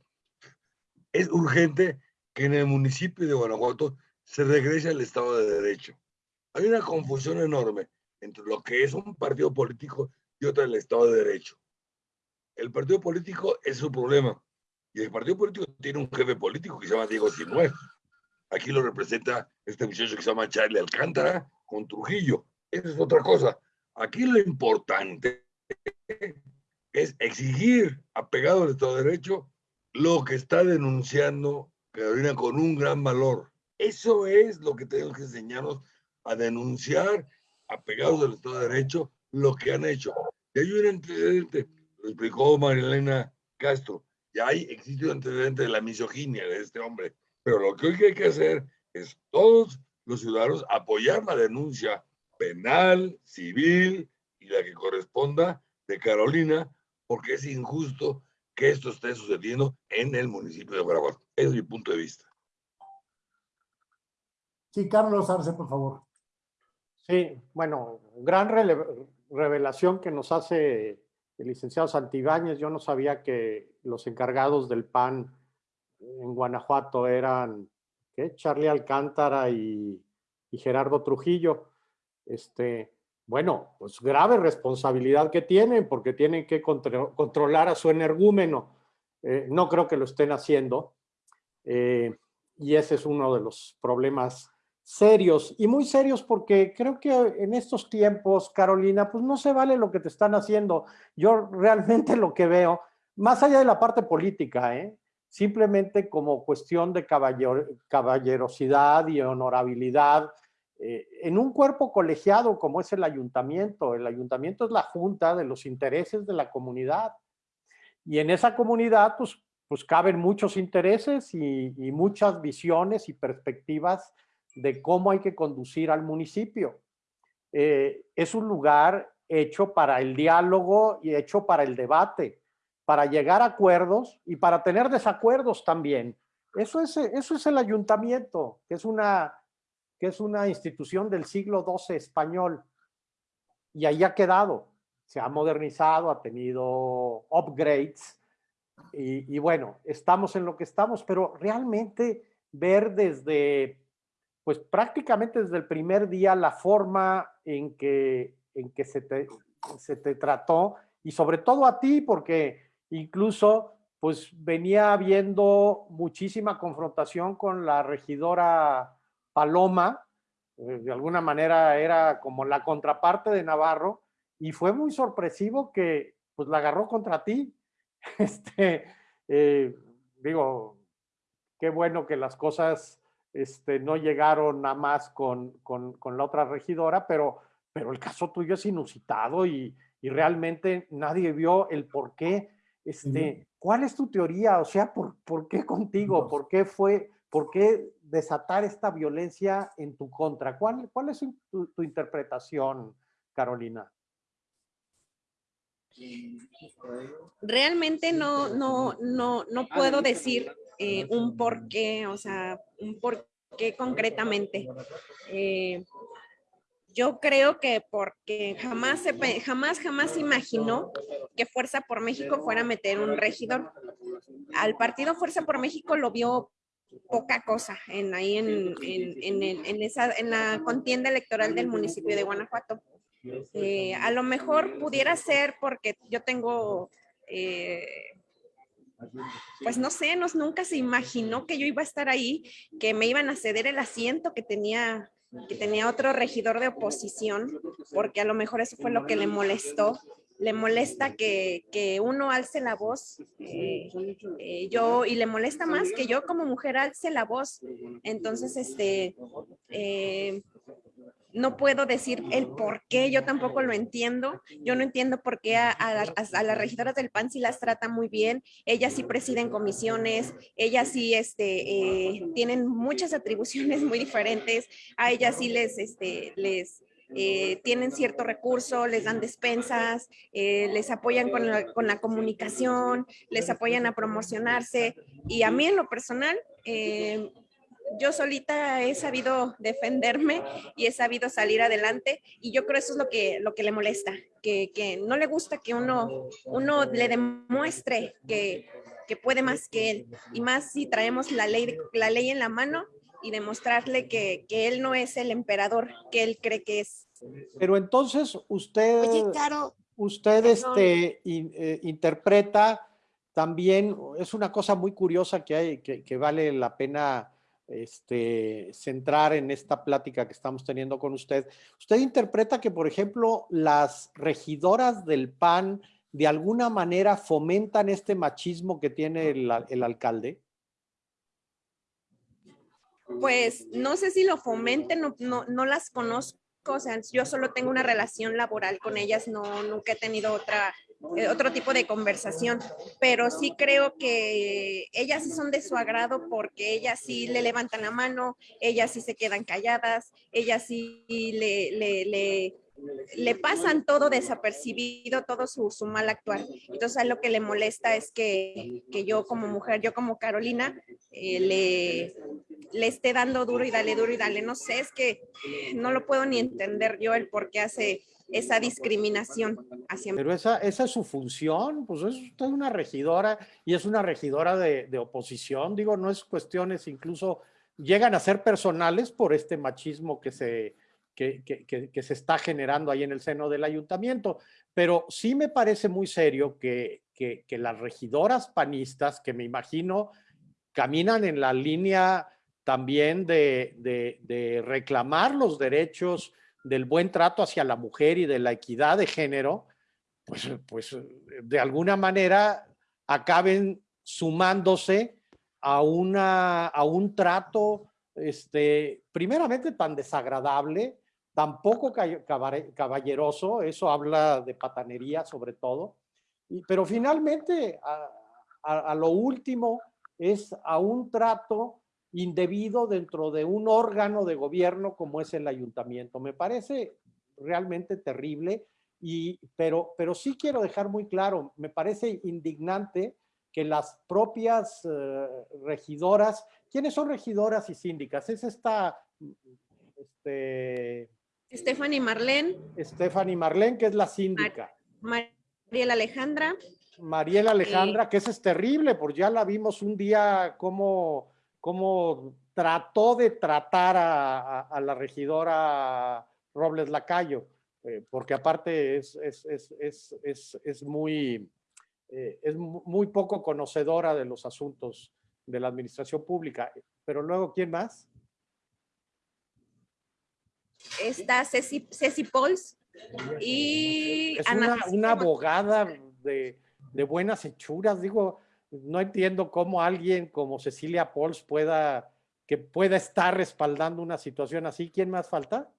Es urgente que en el municipio de Guanajuato se regrese al Estado de Derecho. Hay una confusión enorme entre lo que es un partido político y otro el Estado de Derecho. El partido político es su problema y el partido político tiene un jefe político que se llama Diego Sinué. Aquí lo representa este muchacho que se llama Charlie Alcántara con Trujillo. Esa es otra cosa. Aquí lo importante es exigir, apegado al Estado de Derecho, lo que está denunciando Carolina, con un gran valor. Eso es lo que tenemos que enseñarnos a denunciar, apegados al Estado de Derecho, lo que han hecho. Y hay un antecedente, lo explicó Marilena Castro, y hay existe un antecedente de la misoginia de este hombre, Pero lo que hoy hay que hacer es todos los ciudadanos apoyar la denuncia penal, civil y la que corresponda de Carolina, porque es injusto que esto esté sucediendo en el municipio de Guanajuato. Es mi punto de vista. Sí, Carlos Arce, por favor. Sí, bueno, gran revelación que nos hace el licenciado Santibáñez. Yo no sabía que los encargados del PAN en Guanajuato eran. Charlie Alcántara y, y Gerardo Trujillo. Este, bueno, pues grave responsabilidad que tienen porque tienen que controlar a su energúmeno. Eh, no creo que lo estén haciendo. Eh, y ese es uno de los problemas serios y muy serios porque creo que en estos tiempos, Carolina, pues no se vale lo que te están haciendo. Yo realmente *laughs* lo que veo, más allá de la parte política, ¿eh? simplemente como cuestión de caballerosidad y honorabilidad, eh, en un cuerpo colegiado como es el ayuntamiento, el ayuntamiento es la junta de los intereses de la comunidad. Y en esa comunidad, pues, pues caben muchos intereses y muchas visiones y perspectivas de cómo hay que conducir al municipio. Eh, es un lugar hecho para el diálogo y hecho para el debate, para llegar a acuerdos y para tener desacuerdos también. Eso es, eso es el ayuntamiento, que es, una, que es una institución del siglo XII español. Y ahí ha quedado, se ha modernizado, ha tenido upgrades. Y, y bueno, estamos en lo que estamos, pero realmente ver desde pues prácticamente desde el primer día la forma en que, en que se, te, se te trató y sobre todo a ti, porque incluso pues venía habiendo muchísima confrontación con la regidora Paloma, eh, de alguna manera era como la contraparte de Navarro, y fue muy sorpresivo que pues la agarró contra ti. *laughs* Este, eh, digo, qué bueno que las cosas este, no llegaron a más con, la otra regidora, pero, pero el caso tuyo es inusitado y, realmente nadie vio el por qué. Este, ¿Cuál es tu teoría? O sea, ¿por, por qué contigo? ¿Por qué fue, por qué desatar esta violencia en tu contra? ¿Cuál, cuál es tu, tu interpretación, Carolina? Realmente no, no, no, no puedo decir eh, un por qué, o sea, un por qué concretamente. Eh, yo creo que porque jamás, se, jamás, jamás imaginó que Fuerza por México fuera a meter un regidor. Al partido Fuerza por México lo vio poca cosa en ahí en, en, en, esa, en la contienda electoral del municipio de Guanajuato. Eh, a lo mejor pudiera ser porque yo tengo pues no sé, nos, nunca se imaginó que yo iba a estar ahí, que me iban a ceder el asiento que tenía, que tenía otro regidor de oposición, porque a lo mejor eso fue lo que le molestó. Le molesta que, que uno alce la voz, eh, eh, yo, y le molesta más que yo como mujer alce la voz. Entonces, este, eh, no puedo decir el por qué, yo tampoco lo entiendo. Yo no entiendo por qué a, las regidoras del PAN sí las trata muy bien. Ellas sí presiden comisiones, ellas sí este, eh, tienen muchas atribuciones muy diferentes. A ellas sí les, este, les, eh, tienen cierto recurso, les dan despensas, eh, les apoyan con la, con la, comunicación, les apoyan a promocionarse. Y a mí en lo personal, yo solita he sabido defenderme y he sabido salir adelante y yo creo eso es lo que, lo que le molesta, que, que no le gusta que uno, uno le demuestre que, que, puede más que él y más si traemos la ley, la ley en la mano y demostrarle que, que él no es el emperador que él cree que es. Pero entonces usted, usted este, eh, interpreta también, es una cosa muy curiosa que, hay, que, que vale la pena este, centrar en esta plática que estamos teniendo con usted. ¿Usted interpreta que, por ejemplo, las regidoras del PAN de alguna manera fomentan este machismo que tiene el, alcalde? Pues no sé si lo fomenten, no, no, las conozco, o sea, yo solo tengo una relación laboral con ellas, no, nunca he tenido otra otro tipo de conversación, pero sí creo que ellas sí son de su agrado porque ellas sí le levantan la mano, ellas sí se quedan calladas, ellas sí le, le, le pasan todo desapercibido, todo su, su, mal actuar. Entonces lo que le molesta es que, que yo como mujer, yo como Carolina, eh, le, le esté dando duro y dale duro y dale. No sé, es que no lo puedo ni entender yo el por qué hace esa discriminación hacia Pero esa, esa es su función, pues es usted una regidora y es una regidora de, de oposición, digo, no es cuestiones incluso llegan a ser personales por este machismo que se, que, que, que, se está generando ahí en el seno del ayuntamiento. Pero sí me parece muy serio que, las regidoras panistas, que me imagino caminan en la línea también de, de, reclamar los derechos del buen trato hacia la mujer y de la equidad de género, pues, pues de alguna manera acaben sumándose a, una, a un trato este, primeramente tan desagradable tampoco caballeroso, eso habla de patanería sobre todo, pero finalmente a, lo último es a un trato indebido dentro de un órgano de gobierno como es el ayuntamiento. Me parece realmente terrible, y, pero, pero sí quiero dejar muy claro, me parece indignante que las propias eh, regidoras, ¿quiénes son regidoras y síndicas? Es esta este, Stephanie Marlene. Stephanie Marlene, que es la síndica. Mariela Alejandra. Mariela Alejandra, que esa es terrible, porque ya la vimos un día como, como trató de tratar a, la regidora Robles Lacayo, eh, porque aparte es, es, es, es muy, eh, es muy poco conocedora de los asuntos de la administración pública. Pero luego, ¿quién más? está Ceci, Ceci Pauls y es una, abogada de, de, buenas hechuras. Digo, no entiendo cómo alguien como Cecilia Pauls pueda, que pueda estar respaldando una situación así. ¿Quién más falta?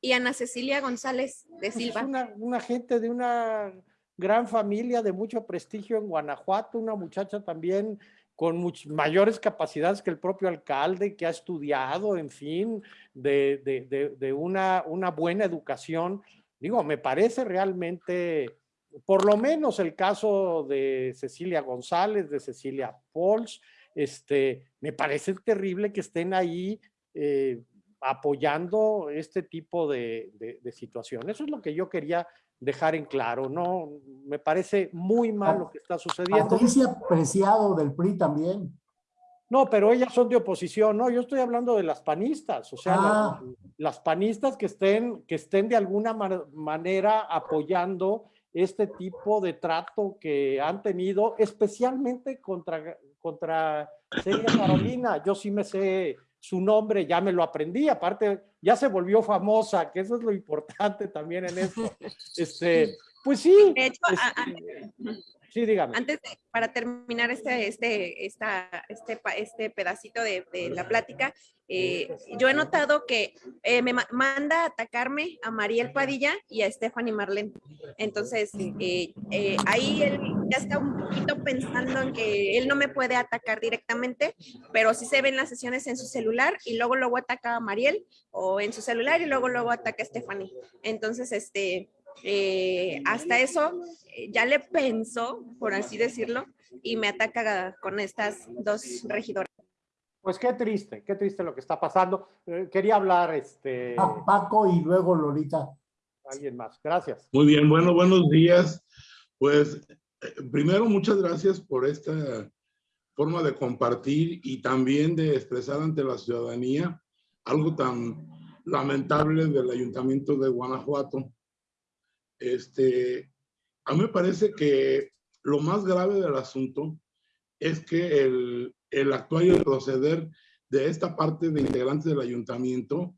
Y Ana Cecilia González de pues Silva. Es una, una gente de una gran familia de mucho prestigio en Guanajuato, una muchacha también con mayores capacidades que el propio alcalde, que ha estudiado, en fin, de, de, de, una, una, buena educación. Digo, me parece realmente, por lo menos el caso de Cecilia González, de Cecilia Pols, este, me parece terrible que estén ahí eh, apoyando este tipo de, de, situación. Eso es lo que yo quería dejar en claro, ¿no? Me parece muy mal lo que está sucediendo. Patricia Preciado del PRI también. No, pero ellas son de oposición, ¿no? Yo estoy hablando de las panistas, o sea, ah. las, panistas que estén, que estén de alguna manera apoyando este tipo de trato que han tenido, especialmente contra, contra Celia Carolina. Yo sí me sé su nombre, ya me lo aprendí, aparte ya se volvió famosa, que eso es lo importante también en esto. *laughs* Este, pues sí. De hecho, este, sí, dígame. Antes, para terminar este, este, esta, este, este pedacito de, de la plática, eh, yo he notado que eh, me manda a atacarme a Mariel Padilla y a Stephanie Marlene. Entonces, eh, ahí él ya está un poquito pensando en que él no me puede atacar directamente, pero sí se ven las sesiones en su celular y luego luego ataca a Mariel o en su celular y luego luego ataca a Stephanie. Entonces, este, hasta eso ya le pensó, por así decirlo, y me ataca con estas dos regidoras. Pues qué triste, qué triste lo que está pasando. Eh, quería hablar, este... A Paco y luego Lolita. Alguien más, gracias. Muy bien, bueno, buenos días. Pues eh, primero, muchas gracias por esta forma de compartir y también de expresar ante la ciudadanía algo tan lamentable del Ayuntamiento de Guanajuato. Este, a mí me parece que lo más grave del asunto es que el, el actual y el proceder de esta parte de integrantes del ayuntamiento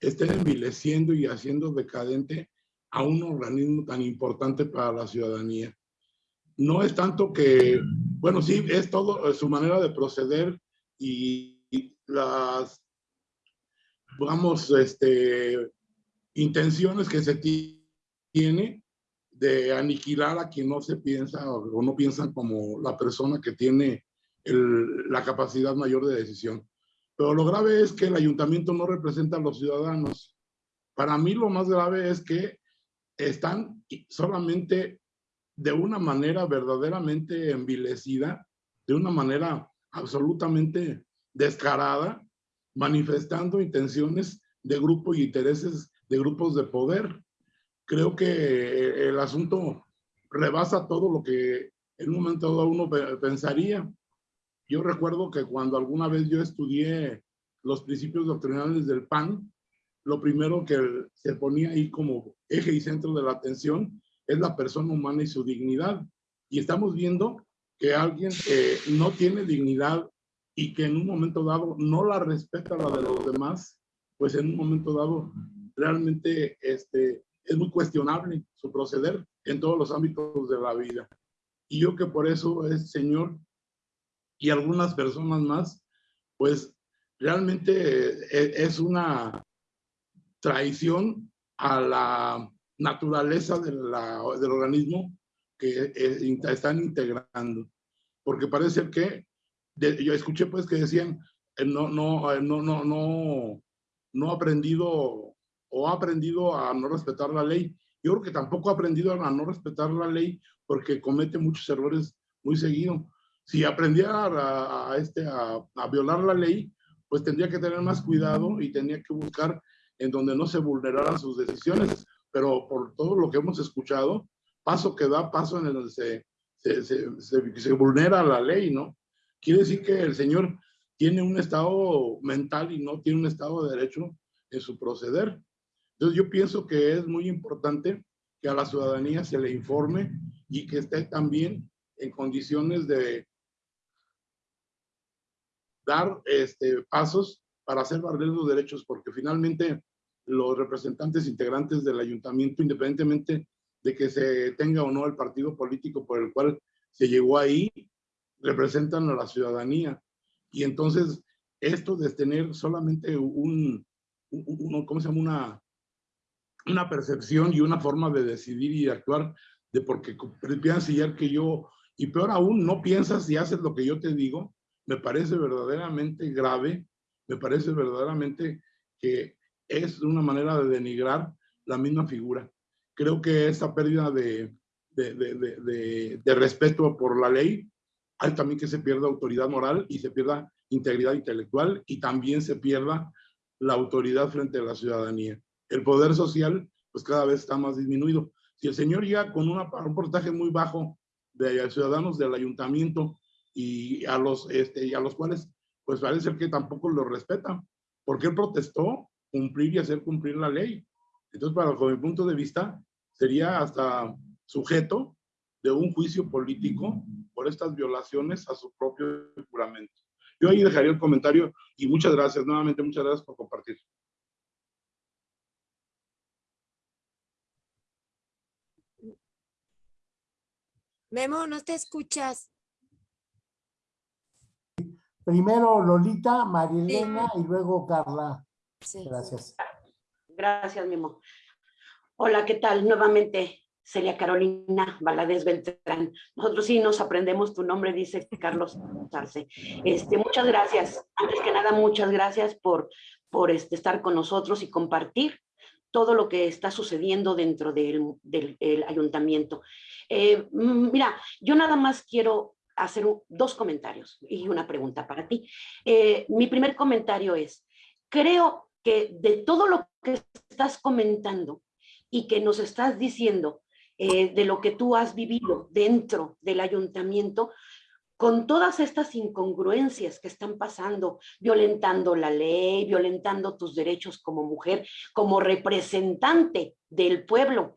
estén envileciendo y haciendo decadente a un organismo tan importante para la ciudadanía. No es tanto que, bueno, sí, es todo su manera de proceder y, las, vamos, este, intenciones que se tiene de aniquilar a quien no se piensa o, no piensan como la persona que tiene la capacidad mayor de decisión. Pero lo grave es que el ayuntamiento no representa a los ciudadanos. Para mí lo más grave es que están solamente de una manera verdaderamente envilecida, de una manera absolutamente descarada, manifestando intenciones de grupo y intereses de grupos de poder. Creo que el asunto rebasa todo lo que en un momento dado uno pensaría. Yo recuerdo que cuando alguna vez yo estudié los principios doctrinales del PAN, lo primero que se ponía ahí como eje y centro de la atención es la persona humana y su dignidad. Y estamos viendo que alguien que no tiene dignidad y que en un momento dado no la respeta la de los demás, pues en un momento dado realmente este, es muy cuestionable su proceder en todos los ámbitos de la vida. Y yo que por eso es Señor y algunas personas más, pues realmente e, es una traición a la naturaleza de del organismo que eh, están integrando. Porque parece que, yo escuché pues que decían, eh, no, no, eh, no, no, no, no aprendido o ha aprendido a no respetar la ley. Yo creo que tampoco ha aprendido a no respetar la ley porque comete muchos errores muy seguido. Si aprendiera a, a este, a, a, violar la ley, pues tendría que tener más cuidado y tendría que buscar en donde no se vulneraran sus decisiones pero por todo lo que hemos escuchado, paso que da paso en el se, se, se, se, vulnera la ley, ¿no? Quiere decir que el Señor tiene un estado mental y no tiene un estado de derecho en su proceder. Entonces yo pienso que es muy importante que a la ciudadanía se le informe y que esté también en condiciones de dar este, pasos para hacer valer los derechos, porque finalmente los representantes integrantes del ayuntamiento, independientemente de que se tenga o no el partido político por el cual se llegó ahí, representan a la ciudadanía. Y entonces, esto de tener solamente un, ¿cómo se llama? Una, una percepción y una forma de decidir y de actuar, de porque piensas que yo, y peor aún, no piensas y haces lo que yo te digo, me parece verdaderamente grave, me parece verdaderamente que es una manera de denigrar la misma figura. Creo que esta pérdida de, de, de, de, respeto por la ley hay también que se pierda autoridad moral y se pierda integridad intelectual y también se pierda la autoridad frente a la ciudadanía. El poder social, pues cada vez está más disminuido. Si el señor llega con un porcentaje muy bajo de ciudadanos del ayuntamiento y a los, este, y a los cuales, pues parece que tampoco lo respetan, porque él protestó cumplir y hacer cumplir la ley. Entonces, para, mi punto de vista, sería hasta sujeto de un juicio político por estas violaciones a su propio juramento. Yo ahí dejaría el comentario y muchas gracias, nuevamente muchas gracias por compartir. Memo, no te escuchas. Primero Lolita, Marilena y luego Carla. Gracias. Gracias, Mimo. Hola, ¿qué tal? Nuevamente, Celia Carolina Valadez Beltrán. Nosotros sí nos aprendemos tu nombre, dice Carlos Sarce. Este, muchas gracias. Antes que nada, muchas gracias por, por este, estar con nosotros y compartir todo lo que está sucediendo dentro del, ayuntamiento. Eh, mm, mira, yo nada más quiero hacer dos comentarios y una pregunta para ti. Eh, mi primer comentario es, creo que de todo lo que estás comentando y que nos estás diciendo eh, de lo que tú has vivido dentro del ayuntamiento, con todas estas incongruencias que están pasando, violentando la ley, violentando tus derechos como mujer, como representante del pueblo,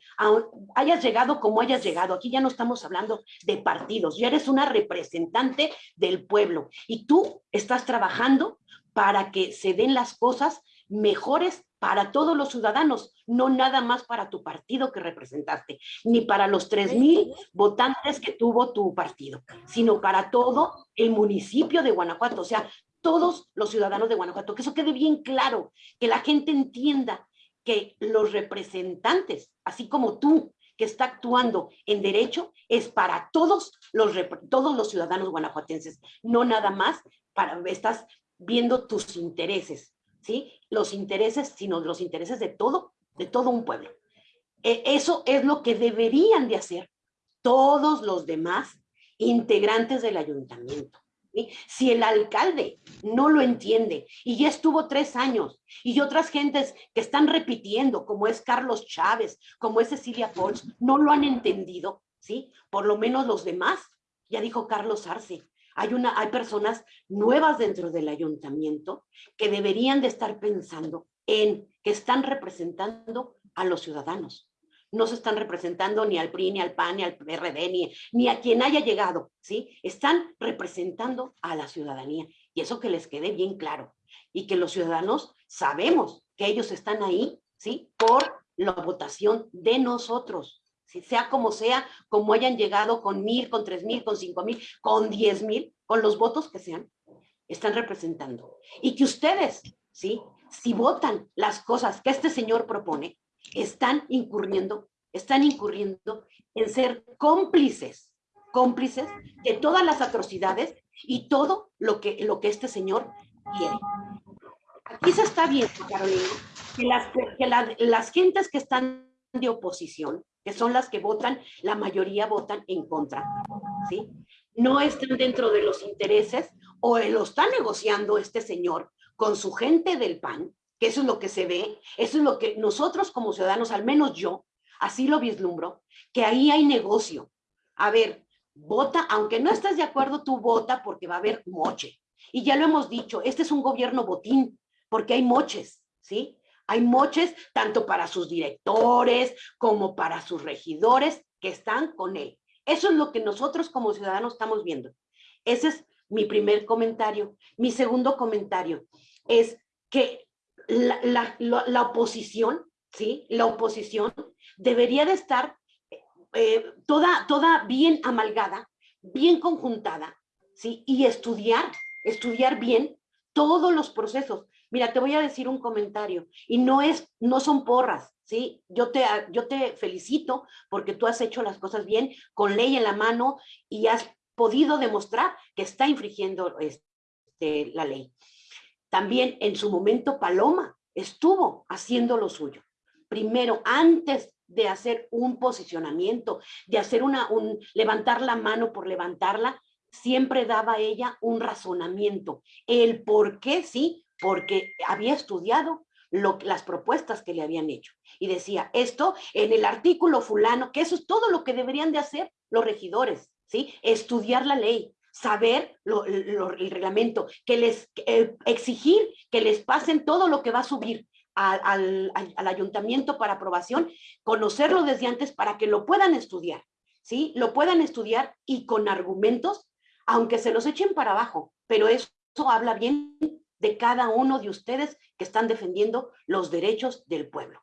hayas llegado como hayas llegado, aquí ya no estamos hablando de partidos, ya eres una representante del pueblo. Y tú estás trabajando para que se den las cosas mejores para todos los ciudadanos, no nada más para tu partido que representaste, ni para los 3.000 votantes que tuvo tu partido, sino para todo el municipio de Guanajuato, o sea, todos los ciudadanos de Guanajuato, que eso quede bien claro, que la gente entienda que los representantes, así como tú, que está actuando en derecho es para todos los, todos los ciudadanos guanajuatenses, no nada más para, estás viendo tus intereses, ¿sí? Los intereses, sino los intereses de todo, de todo un pueblo. E, eso es lo que deberían de hacer todos los demás integrantes del ayuntamiento. Si el alcalde no lo entiende y ya estuvo tres años y otras gentes que están repitiendo, como es Carlos Chávez, como es Cecilia Pons, no lo han entendido, ¿sí? Por lo menos los demás, ya dijo Carlos Arce, hay, una, hay personas nuevas dentro del ayuntamiento que deberían de estar pensando en que están representando a los ciudadanos no se están representando ni al PRI, ni al PAN, ni al PRD, ni, ni a quien haya llegado, ¿sí? Están representando a la ciudadanía. Y eso que les quede bien claro. Y que los ciudadanos sabemos que ellos están ahí, ¿sí? Por la votación de nosotros. Si sea como sea, como hayan llegado con mil, con tres mil, con cinco mil, con diez mil, con los votos que sean, están representando. Y que ustedes, ¿sí? Si votan las cosas que este señor propone, están incurriendo, están incurriendo en ser cómplices, cómplices de todas las atrocidades y todo lo que, lo que este señor quiere. Aquí se está viendo, Carolina, que las, que las gentes que están de oposición, que son las que votan, la mayoría votan en contra, ¿sí? No están dentro de los intereses o lo está negociando este señor con su gente del PAN, que eso es lo que se ve, eso es lo que nosotros como ciudadanos, al menos yo, así lo vislumbro, que ahí hay negocio. A ver, vota, aunque no estés de acuerdo, tú vota porque va a haber moche. Y ya lo hemos dicho, este es un gobierno botín, porque hay moches, ¿sí? Hay moches tanto para sus directores como para sus regidores que están con él. Eso es lo que nosotros como ciudadanos estamos viendo. Ese es mi primer comentario. Mi segundo comentario es que la, la, oposición, ¿sí? La oposición debería de estar eh, toda, toda bien amalgada, bien conjuntada, ¿sí? Y estudiar, estudiar bien todos los procesos. Mira, te voy a decir un comentario y no es, no son porras, ¿sí? Yo te, yo te felicito porque tú has hecho las cosas bien, con ley en la mano y has podido demostrar que está infringiendo este, la ley. También en su momento Paloma estuvo haciendo lo suyo. Primero, antes de hacer un posicionamiento, de hacer una, un, levantar la mano por levantarla, siempre daba ella un razonamiento. El por qué sí, porque había estudiado las propuestas que le habían hecho. Y decía, esto en el artículo fulano, que eso es todo lo que deberían de hacer los regidores, ¿sí? Estudiar la ley, saber el reglamento, que les eh, exigir que les pasen todo lo que va a subir al, ayuntamiento para aprobación, conocerlo desde antes para que lo puedan estudiar, ¿sí? Lo puedan estudiar y con argumentos, aunque se los echen para abajo, pero eso, habla bien de cada uno de ustedes que están defendiendo los derechos del pueblo.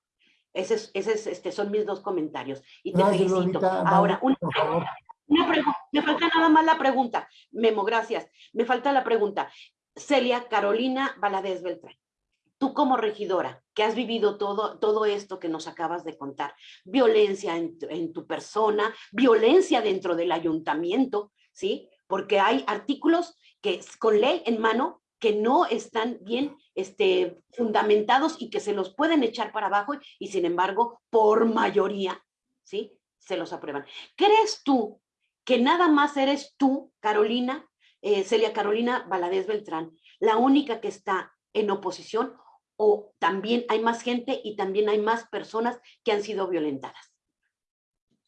Esos, este, son mis dos comentarios. Y te felicito. Ahora, una, me falta nada más la pregunta. Memo, gracias. Me falta la pregunta. Celia Carolina Valadez Beltrán. Tú como regidora, que has vivido todo, todo esto que nos acabas de contar, violencia en, en tu persona, violencia dentro del ayuntamiento, ¿sí? Porque hay artículos que con ley en mano que no están bien este, fundamentados y que se los pueden echar para abajo y sin embargo, por mayoría, ¿sí? Se los aprueban. ¿Crees tú que nada más eres tú, Carolina, eh, Celia Carolina Valadez Beltrán, la única que está en oposición o también hay más gente y también hay más personas que han sido violentadas.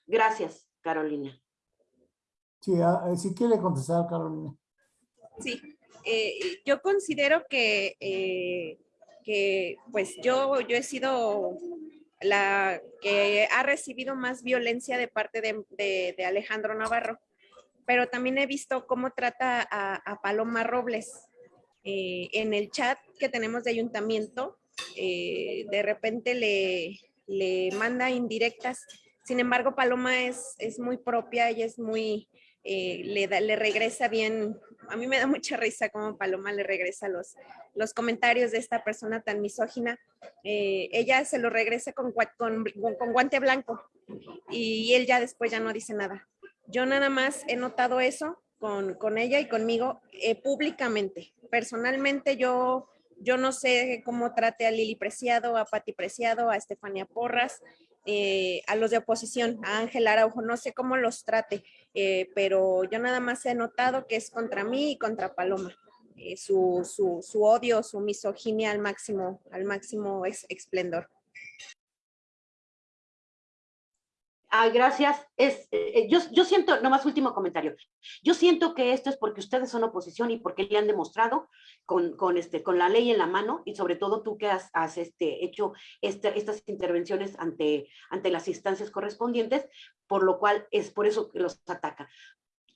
Gracias, Carolina. Sí, ah, eh, sí quiere contestar, Carolina. Sí, eh, yo considero que, que pues yo, yo he sido la que ha recibido más violencia de parte de, Alejandro Navarro, pero también he visto cómo trata a, Paloma Robles. Eh, en el chat que tenemos de ayuntamiento, eh, de repente le, manda indirectas. Sin embargo, Paloma es, es muy propia y es muy, eh, le, le regresa bien a mí me da mucha risa como Paloma le regresa los, los comentarios de esta persona tan misógina. Eh, ella se lo regresa con, con, con, guante blanco. y él ya después ya no dice nada. Yo nada más he notado eso con, con ella y conmigo eh, públicamente. Personalmente yo, yo no sé cómo trate a Lili Preciado, a Pati Preciado, a Estefania Porras, eh, a los de oposición, a Ángel Araujo, no sé cómo los trate, eh, pero yo nada más he notado que es contra mí y contra Paloma. su, su, su, odio, su misoginia al máximo, al máximo esplendor. Ay, gracias. Es, eh, yo, yo siento, nomás último comentario, yo siento que esto es porque ustedes son oposición y porque le han demostrado con, con, este, con la ley en la mano y sobre todo tú que has, este, hecho este, estas intervenciones ante, ante las instancias correspondientes, por lo cual es por eso que los ataca.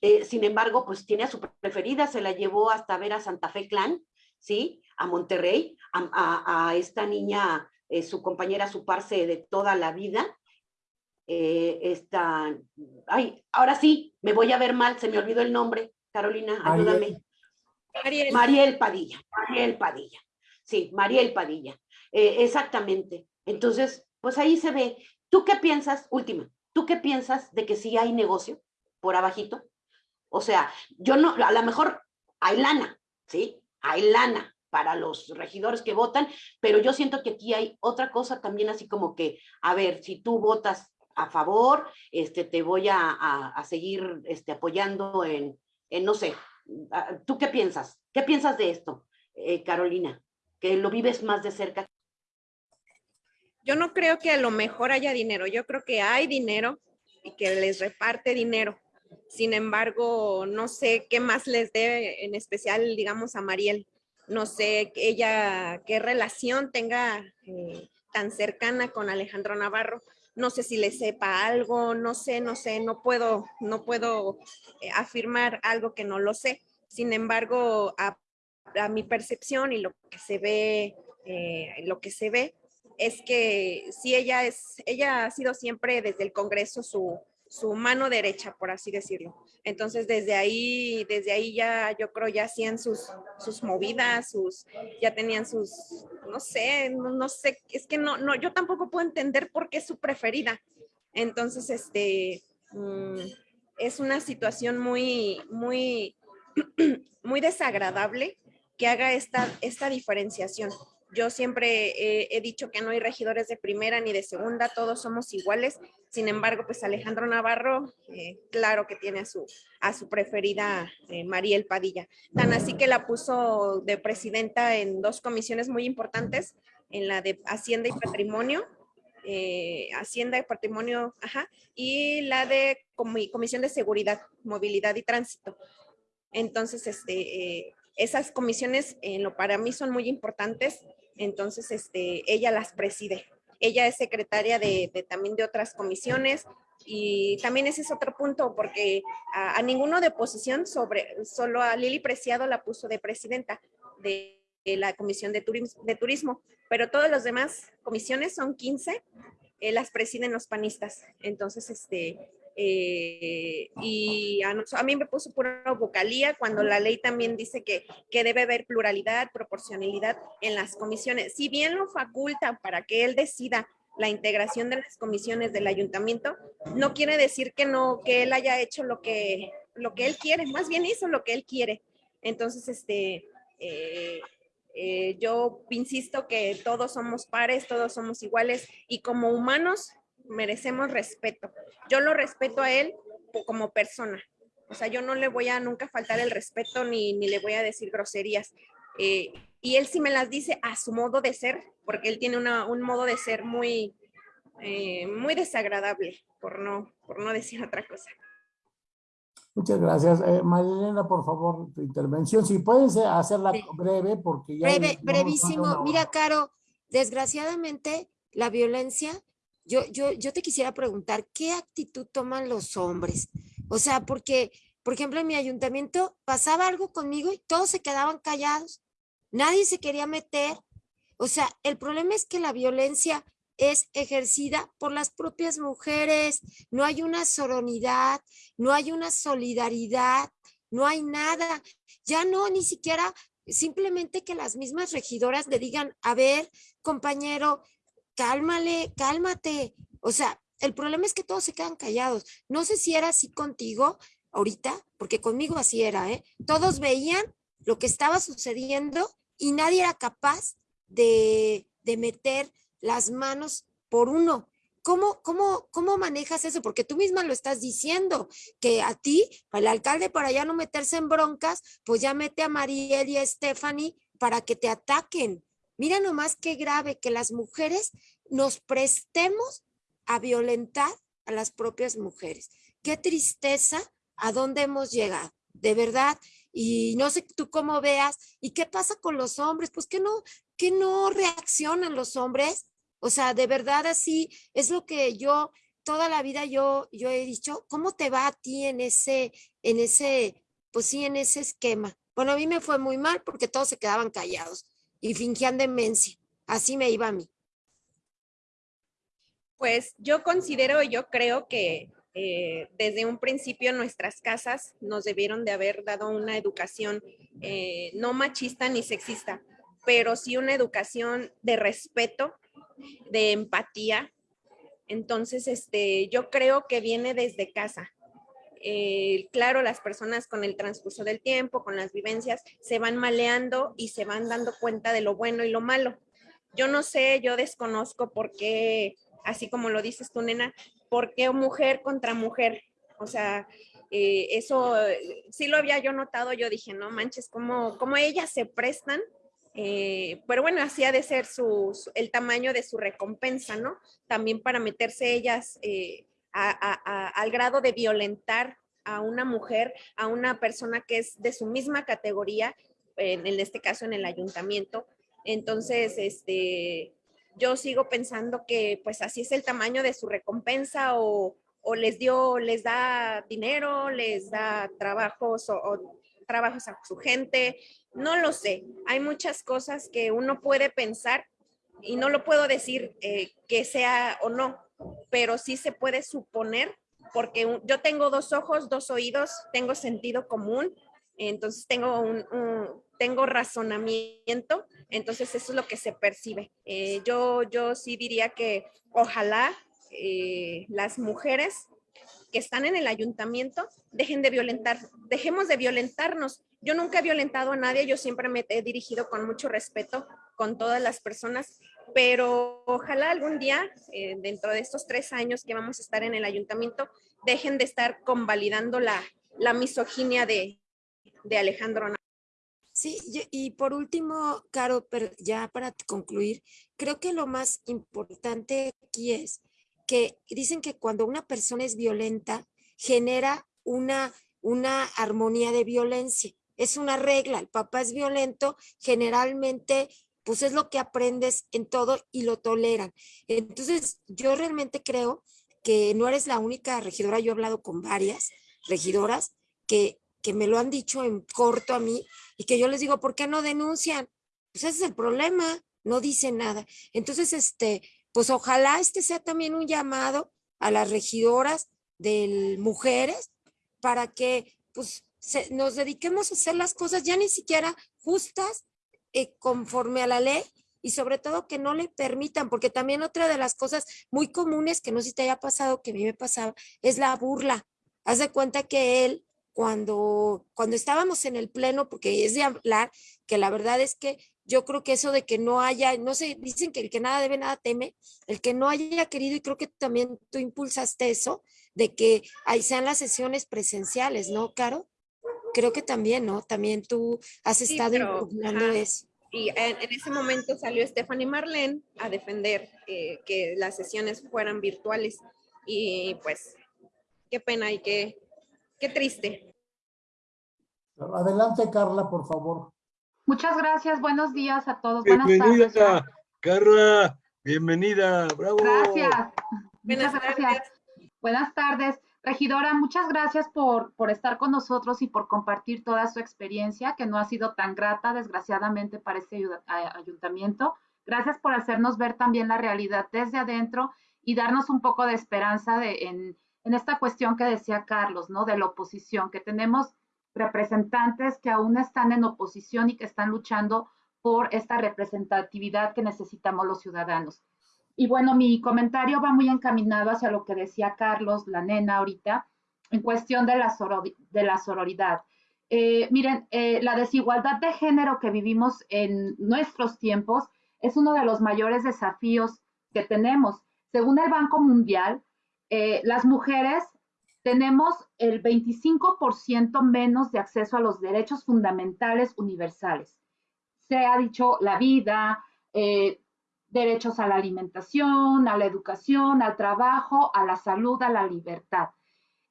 Eh, sin embargo, pues tiene a su preferida, se la llevó hasta ver a Santa Fe Clan, ¿sí? A Monterrey, a, esta niña, eh, su compañera, su parce de toda la vida, eh, esta, ay, ahora sí, me voy a ver mal, se me olvidó el nombre, Carolina, ayúdame. Mariel, Mariel Padilla, Mariel Padilla, sí, Mariel Padilla, eh, exactamente. Entonces, pues ahí se ve. ¿Tú qué piensas, última, tú qué piensas de que sí hay negocio por abajito? O sea, yo no, a lo mejor hay lana, ¿sí? Hay lana para los regidores que votan, pero yo siento que aquí hay otra cosa también así como que, a ver, si tú votas a favor, este, te voy a, a, seguir este, apoyando en, en, no sé, ¿tú qué piensas? ¿Qué piensas de esto, eh, Carolina? Que lo vives más de cerca. Yo no creo que a lo mejor haya dinero, yo creo que hay dinero y que les reparte dinero. Sin embargo, no sé qué más les dé, en especial, digamos, a Mariel. No sé ella qué relación tenga eh, tan cercana con Alejandro Navarro, no sé si le sepa algo, no sé, no sé, no puedo, no puedo eh, afirmar algo que no lo sé. Sin embargo, a, mi percepción y lo que se ve, eh, lo que se ve es que si ella es, ella ha sido siempre desde el Congreso su, su mano derecha, por así decirlo. Entonces, desde ahí, desde ahí ya, yo creo, ya hacían sus, sus movidas, sus, ya tenían sus, no sé, no, sé, es que no, no, yo tampoco puedo entender por qué es su preferida. Entonces, este, mm, es una situación muy, muy, *clears throat* muy desagradable que haga esta, esta diferenciación. Yo siempre he dicho que no hay regidores de primera ni de segunda, todos somos iguales. Sin embargo, pues Alejandro Navarro, eh, claro que tiene a su, a su preferida eh, Mariel Padilla. Tan así que la puso de presidenta en dos comisiones muy importantes, en la de Hacienda y Patrimonio, eh, Hacienda y Patrimonio, ajá, y la de Comisión de Seguridad, Movilidad y Tránsito. Entonces, este, esas comisiones en lo para mí son muy importantes entonces este, ella las preside. Ella es secretaria de, también de otras comisiones y también ese es otro punto porque a, ninguno de oposición sobre, solo a Lili Preciado la puso de presidenta de, la Comisión de Turismo, de Turismo, pero todas las demás comisiones son 15, eh, las presiden los panistas. Entonces, este, eh, y a, mí me puso pura vocalía cuando la ley también dice que, que debe haber pluralidad, proporcionalidad en las comisiones. Si bien lo faculta para que él decida la integración de las comisiones del ayuntamiento, no quiere decir que no, que él haya hecho lo que, lo que él quiere, más bien hizo lo que él quiere. Entonces, este, eh, eh, yo insisto que todos somos pares, todos somos iguales y como humanos merecemos respeto. Yo lo respeto a él como persona. O sea, yo no le voy a nunca faltar el respeto ni, ni le voy a decir groserías. Eh, y él sí me las dice a su modo de ser, porque él tiene una, un modo de ser muy, eh, muy desagradable, por no, por no decir otra cosa. Muchas gracias. Eh, Marilena, por favor, tu intervención. Si pueden hacerla breve, porque ya... Breve, brevísimo. Mira, Caro, desgraciadamente la violencia yo, yo, yo te quisiera preguntar, ¿qué actitud toman los hombres? O sea, porque, por ejemplo, en mi ayuntamiento pasaba algo conmigo y todos se quedaban callados. Nadie se quería meter. O sea, el problema es que la violencia es ejercida por las propias mujeres. No hay una soronidad, no hay una solidaridad, no hay nada. Ya no, ni siquiera simplemente que las mismas regidoras le digan, a ver, compañero, cálmale, cálmate. O sea, el problema es que todos se quedan callados. No sé si era así contigo ahorita, porque conmigo así era, ¿eh? Todos veían lo que estaba sucediendo y nadie era capaz de, de meter las manos por uno. ¿Cómo, cómo, ¿Cómo manejas eso? Porque tú misma lo estás diciendo, que a ti, el alcalde, para ya no meterse en broncas, pues ya mete a Mariel y a Stephanie para que te ataquen. Mira nomás qué grave que las mujeres nos prestemos a violentar a las propias mujeres. Qué tristeza a dónde hemos llegado, de verdad. Y no sé tú cómo veas. ¿Y qué pasa con los hombres? Pues que no, que no reaccionan los hombres. O sea, de verdad así es lo que yo toda la vida yo, yo he dicho, ¿cómo te va a ti en ese, en ese, pues sí, en ese esquema? Bueno, a mí me fue muy mal porque todos se quedaban callados y fingían demencia. Así me iba a mí. Pues yo considero, yo creo que eh, desde un principio nuestras casas nos debieron de haber dado una educación eh, no machista ni sexista, pero sí una educación de respeto, de empatía. Entonces, este, yo creo que viene desde casa. Eh, claro, las personas con el transcurso del tiempo, con las vivencias, se van maleando y se van dando cuenta de lo bueno y lo malo. Yo no sé, yo desconozco por qué, así como lo dices tú, nena, por qué mujer contra mujer. O sea, eh, eso sí lo había yo notado, yo dije, no manches, cómo, cómo ellas se prestan eh, pero bueno, así ha de ser su, el tamaño de su recompensa, ¿no? También para meterse ellas al grado de violentar a una mujer, a una persona que es de su misma categoría, en, este caso en el ayuntamiento. Entonces, este, yo sigo pensando que pues así es el tamaño de su recompensa o, les dio, les da dinero, les da trabajos o, trabajos a su gente, no lo sé. Hay muchas cosas que uno puede pensar y no lo puedo decir eh, que sea o no, pero sí se puede suponer, porque yo tengo dos ojos, dos oídos, tengo sentido común, entonces tengo un, tengo razonamiento, entonces eso es lo que se percibe. Eh, yo, yo sí diría que ojalá eh, las mujeres que están en el ayuntamiento dejen de violentar, dejemos de violentarnos. Yo nunca he violentado a nadie, yo siempre me he dirigido con mucho respeto con todas las personas pero ojalá algún día, eh, dentro de estos tres años que vamos a estar en el ayuntamiento, dejen de estar convalidando la, la misoginia de, de Alejandro. Sí, y por último, Caro, pero ya para concluir, creo que lo más importante aquí es que dicen que cuando una persona es violenta, genera una, una armonía de violencia. Es una regla, el papá es violento, generalmente pues es lo que aprendes en todo y lo toleran. Entonces, yo realmente creo que no eres la única regidora, yo he hablado con varias regidoras que, que me lo han dicho en corto a mí y que yo les digo, ¿por qué no denuncian? Pues ese es el problema, no dicen nada. Entonces, este, pues ojalá este sea también un llamado a las regidoras de mujeres para que pues nos dediquemos a hacer las cosas ya ni siquiera justas, eh, conforme a la ley y sobre todo que no le permitan, porque también otra de las cosas muy comunes que no sé si te haya pasado, que a mí me pasaba, es la burla. Haz de cuenta que él, cuando, cuando estábamos en el pleno, porque es de hablar, que la verdad es que yo creo que eso de que no haya, no sé, dicen que el que nada debe, nada teme, el que no haya querido, y creo que también tú impulsaste eso, de que ahí sean las sesiones presenciales, ¿no, Caro? Creo que también, ¿no? También tú has estado sí, eso. Y en, ese momento salió Stephanie Marlene a defender eh, que las sesiones fueran virtuales. Y pues, qué pena y qué, qué triste. Adelante, Carla, por favor. Muchas gracias, buenos días a todos. Bienvenida, tardes. Carla, bienvenida, bravo. Gracias. Muchas gracias. Buenas tardes. Regidora, muchas gracias por, por, estar con nosotros y por compartir toda su experiencia, que no ha sido tan grata, desgraciadamente, para este ayuntamiento. Gracias por hacernos ver también la realidad desde adentro y darnos un poco de esperanza en, en esta cuestión que decía Carlos, ¿no? De la oposición, que tenemos representantes que aún están en oposición y que están luchando por esta representatividad que necesitamos los ciudadanos. Y bueno, mi comentario va muy encaminado hacia lo que decía Carlos, la nena ahorita, en cuestión de la, sororidad. Eh, miren, eh, la desigualdad de género que vivimos en nuestros tiempos es uno de los mayores desafíos que tenemos. Según el Banco Mundial, eh, las mujeres tenemos el 25% menos de acceso a los derechos fundamentales universales. Se ha dicho la vida, derechos a la alimentación, a la educación, al trabajo, a la salud, a la libertad.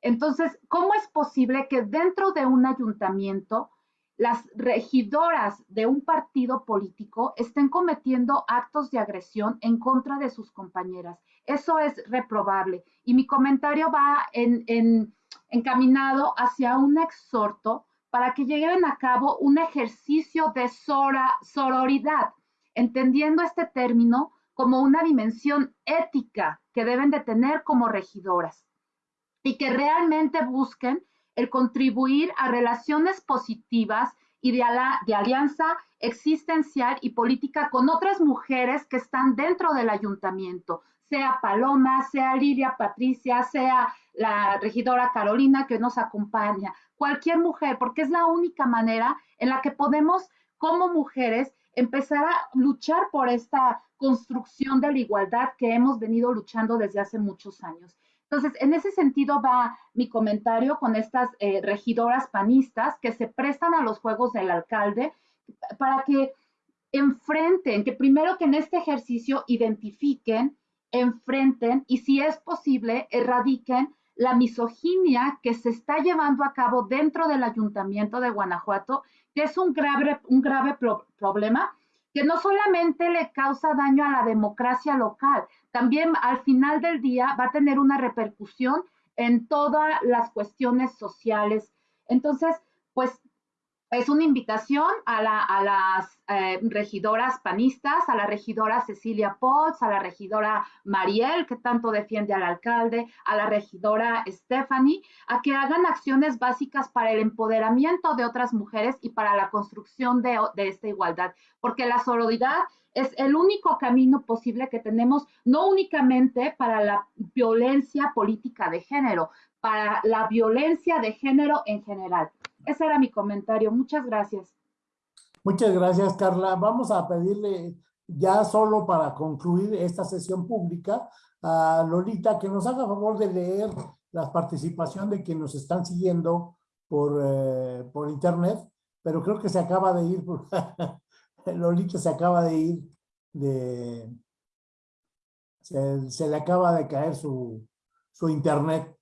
Entonces, ¿cómo es posible que dentro de un ayuntamiento las regidoras de un partido político estén cometiendo actos de agresión en contra de sus compañeras? Eso es reprobable. Y mi comentario va en, encaminado hacia un exhorto para que lleven a cabo un ejercicio de sororidad, entendiendo este término como una dimensión ética que deben de tener como regidoras y que realmente busquen el contribuir a relaciones positivas y de, alianza existencial y política con otras mujeres que están dentro del ayuntamiento, sea Paloma, sea Lilia Patricia, sea la regidora Carolina que nos acompaña, cualquier mujer, porque es la única manera en la que podemos como mujeres empezar a luchar por esta construcción de la igualdad que hemos venido luchando desde hace muchos años. Entonces, en ese sentido va mi comentario con estas eh, regidoras panistas que se prestan a los juegos del alcalde para que enfrenten, que primero que en este ejercicio identifiquen, enfrenten y si es posible, erradiquen la misoginia que se está llevando a cabo dentro del ayuntamiento de Guanajuato, que es un grave, un grave problema que no solamente le causa daño a la democracia local, también al final del día va a tener una repercusión en todas las cuestiones sociales. Entonces, pues es una invitación a, las eh, regidoras panistas, a la regidora Cecilia Potts, a la regidora Mariel, que tanto defiende al alcalde, a la regidora Stephanie, a que hagan acciones básicas para el empoderamiento de otras mujeres y para la construcción de, de esta igualdad, porque la sororidad es el único camino posible que tenemos, no únicamente para la violencia política de género, para la violencia de género en general. Ese era mi comentario. Muchas gracias. Muchas gracias, Carla. Vamos a pedirle ya solo para concluir esta sesión pública a Lolita que nos haga favor de leer la participación de quienes nos están siguiendo por, eh, por internet, pero creo que se acaba de ir, *laughs* Lolita se acaba de ir de, se, le acaba de caer su, su internet.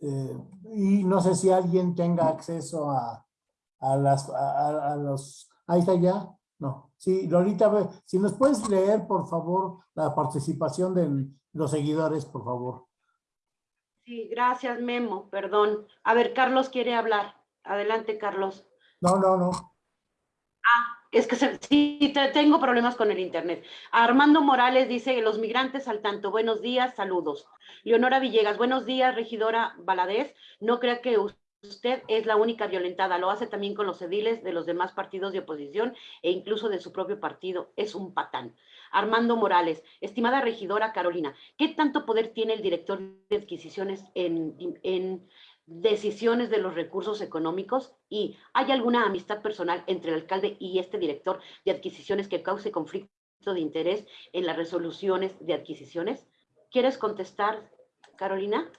Eh, y no sé si alguien tenga acceso a, a las, a, los, ahí está ya, no, sí, Lolita, si nos puedes leer, por favor, la participación de los seguidores, por favor. Sí, gracias, Memo, perdón. A ver, Carlos quiere hablar. Adelante, Carlos. No, no, no. Ah, es que sí, tengo problemas con el internet. Armando Morales dice, los migrantes al tanto, buenos días, saludos. Leonora Villegas, buenos días, regidora Baladés. No crea que usted es la única violentada, lo hace también con los ediles de los demás partidos de oposición e incluso de su propio partido. Es un patán. Armando Morales, estimada regidora Carolina, ¿qué tanto poder tiene el director de adquisiciones en, en decisiones de los recursos económicos y hay alguna amistad personal entre el alcalde y este director de adquisiciones que cause conflicto de interés en las resoluciones de adquisiciones? ¿Quieres contestar, Carolina?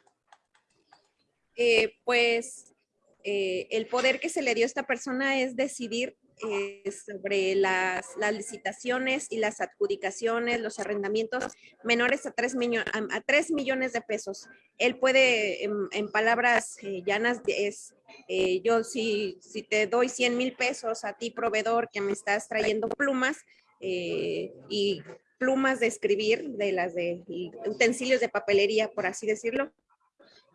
Eh, pues eh, el poder que se le dio a esta persona es decidir eh, sobre las, licitaciones y las adjudicaciones, los arrendamientos menores a 3, a, millones de pesos. Él puede, en, palabras eh, llanas, es, eh, yo si, si te doy 100 mil pesos a ti, proveedor, que me estás trayendo plumas y plumas de escribir, de las de utensilios de papelería, por así decirlo,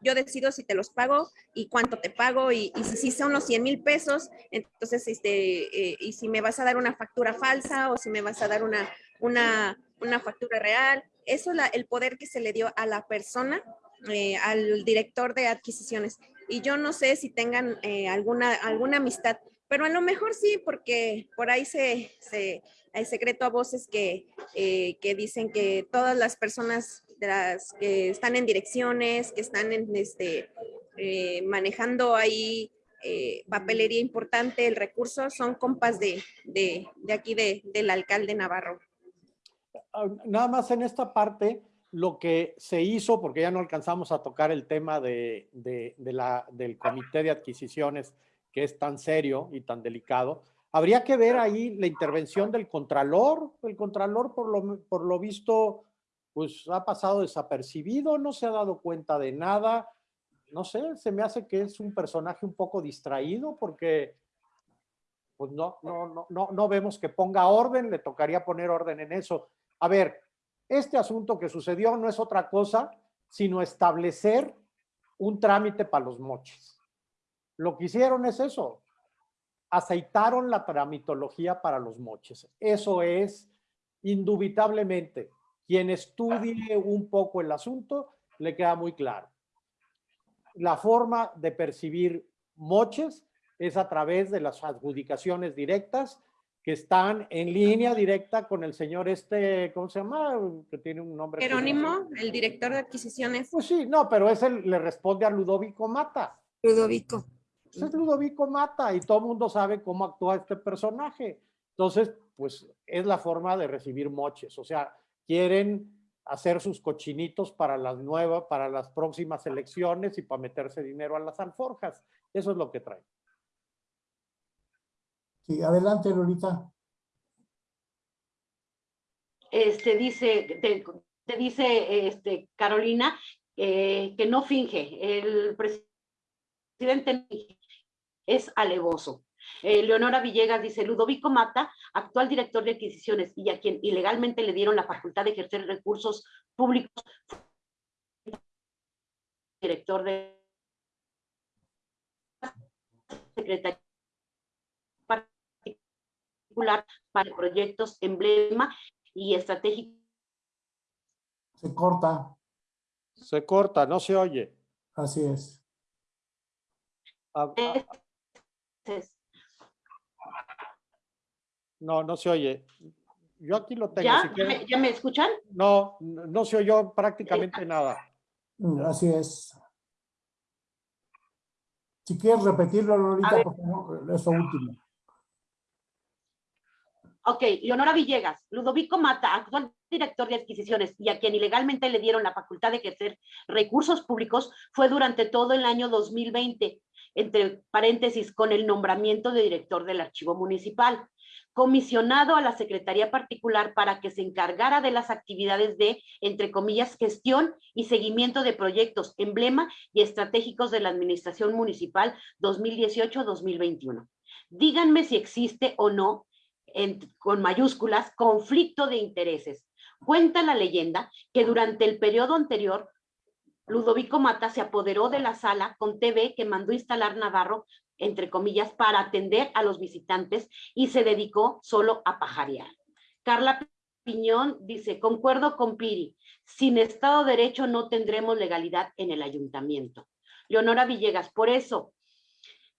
yo decido si te los pago y cuánto te pago y, si, son los 100 mil pesos, entonces, este, eh, y si me vas a dar una factura falsa o si me vas a dar una, una, una factura real. Eso es el poder que se le dio a la persona, eh, al director de adquisiciones. Y yo no sé si tengan eh, alguna, alguna amistad, pero a lo mejor sí, porque por ahí se, se hay secreto a voces que, eh, que dicen que todas las personas de las que están en direcciones, que están en este, eh, manejando ahí eh, papelería importante, el recurso, son compas de, de, de aquí de, del alcalde Navarro. Ah, Nada más en esta parte, lo que se hizo, porque ya no alcanzamos a tocar el tema de, la, del comité de adquisiciones, que es tan serio y tan delicado, habría que ver ahí la intervención del contralor. El contralor, por lo, por lo visto, pues ha pasado desapercibido, no se ha dado cuenta de nada. No sé, se me hace que es un personaje un poco distraído porque pues no, no, no, no, no vemos que ponga orden, le tocaría poner orden en eso. A ver, este asunto que sucedió no es otra cosa sino establecer un trámite para los moches. Lo que hicieron es eso, aceitaron la tramitología para los moches. Eso es indubitablemente, quien estudie un poco el asunto, le queda muy claro. La forma de percibir moches es a través de las adjudicaciones directas que están en línea directa con el señor este, ¿cómo se llama? Que tiene un nombre. Jerónimo, el director de adquisiciones. Pues sí, no, pero ese le responde a Ludovico Mata. Ludovico. Pues es Ludovico Mata y todo el mundo sabe cómo actúa este personaje. Entonces, pues es la forma de recibir moches. O sea, quieren hacer sus cochinitos para las nuevas, para las próximas elecciones y para meterse dinero a las alforjas. Eso es lo que traen. Sí, adelante, Lolita. Este dice, te, te dice este, Carolina eh, que no finge. El presidente es alevoso. Eh, Leonora Villegas dice, Ludovico Mata, actual director de adquisiciones y a quien ilegalmente le dieron la facultad de ejercer recursos públicos, director de Secretaría particular para proyectos emblema y estratégico. Se corta. Se corta, no se oye. Así es. Ah, ah, no, no se oye. Yo aquí lo tengo. ¿Ya? si quieren- ¿Ya me escuchan? No, no se oyó prácticamente nada. Mm, Así es. Si quieres repetirlo, Lolita, por favor, eso último. Ok, Leonora Villegas, Ludovico Mata, actual director de adquisiciones y a quien ilegalmente le dieron la facultad de ejercer recursos públicos, fue durante todo el año 2020, entre paréntesis, con el nombramiento de director del archivo municipal, comisionado a la Secretaría Particular para que se encargara de las actividades de, entre comillas, gestión y seguimiento de proyectos emblema y estratégicos de la Administración Municipal 2018-2021. Díganme si existe o no en- con mayúsculas, conflicto de intereses. Cuenta la leyenda que durante el periodo anterior, Ludovico Mata se apoderó de la sala con TV que mandó instalar Navarro, entre comillas, para atender a los visitantes y se dedicó solo a pajarear. Carla Piñón dice, concuerdo con Piri, sin Estado de Derecho no tendremos legalidad en el ayuntamiento. Leonora Villegas, por eso,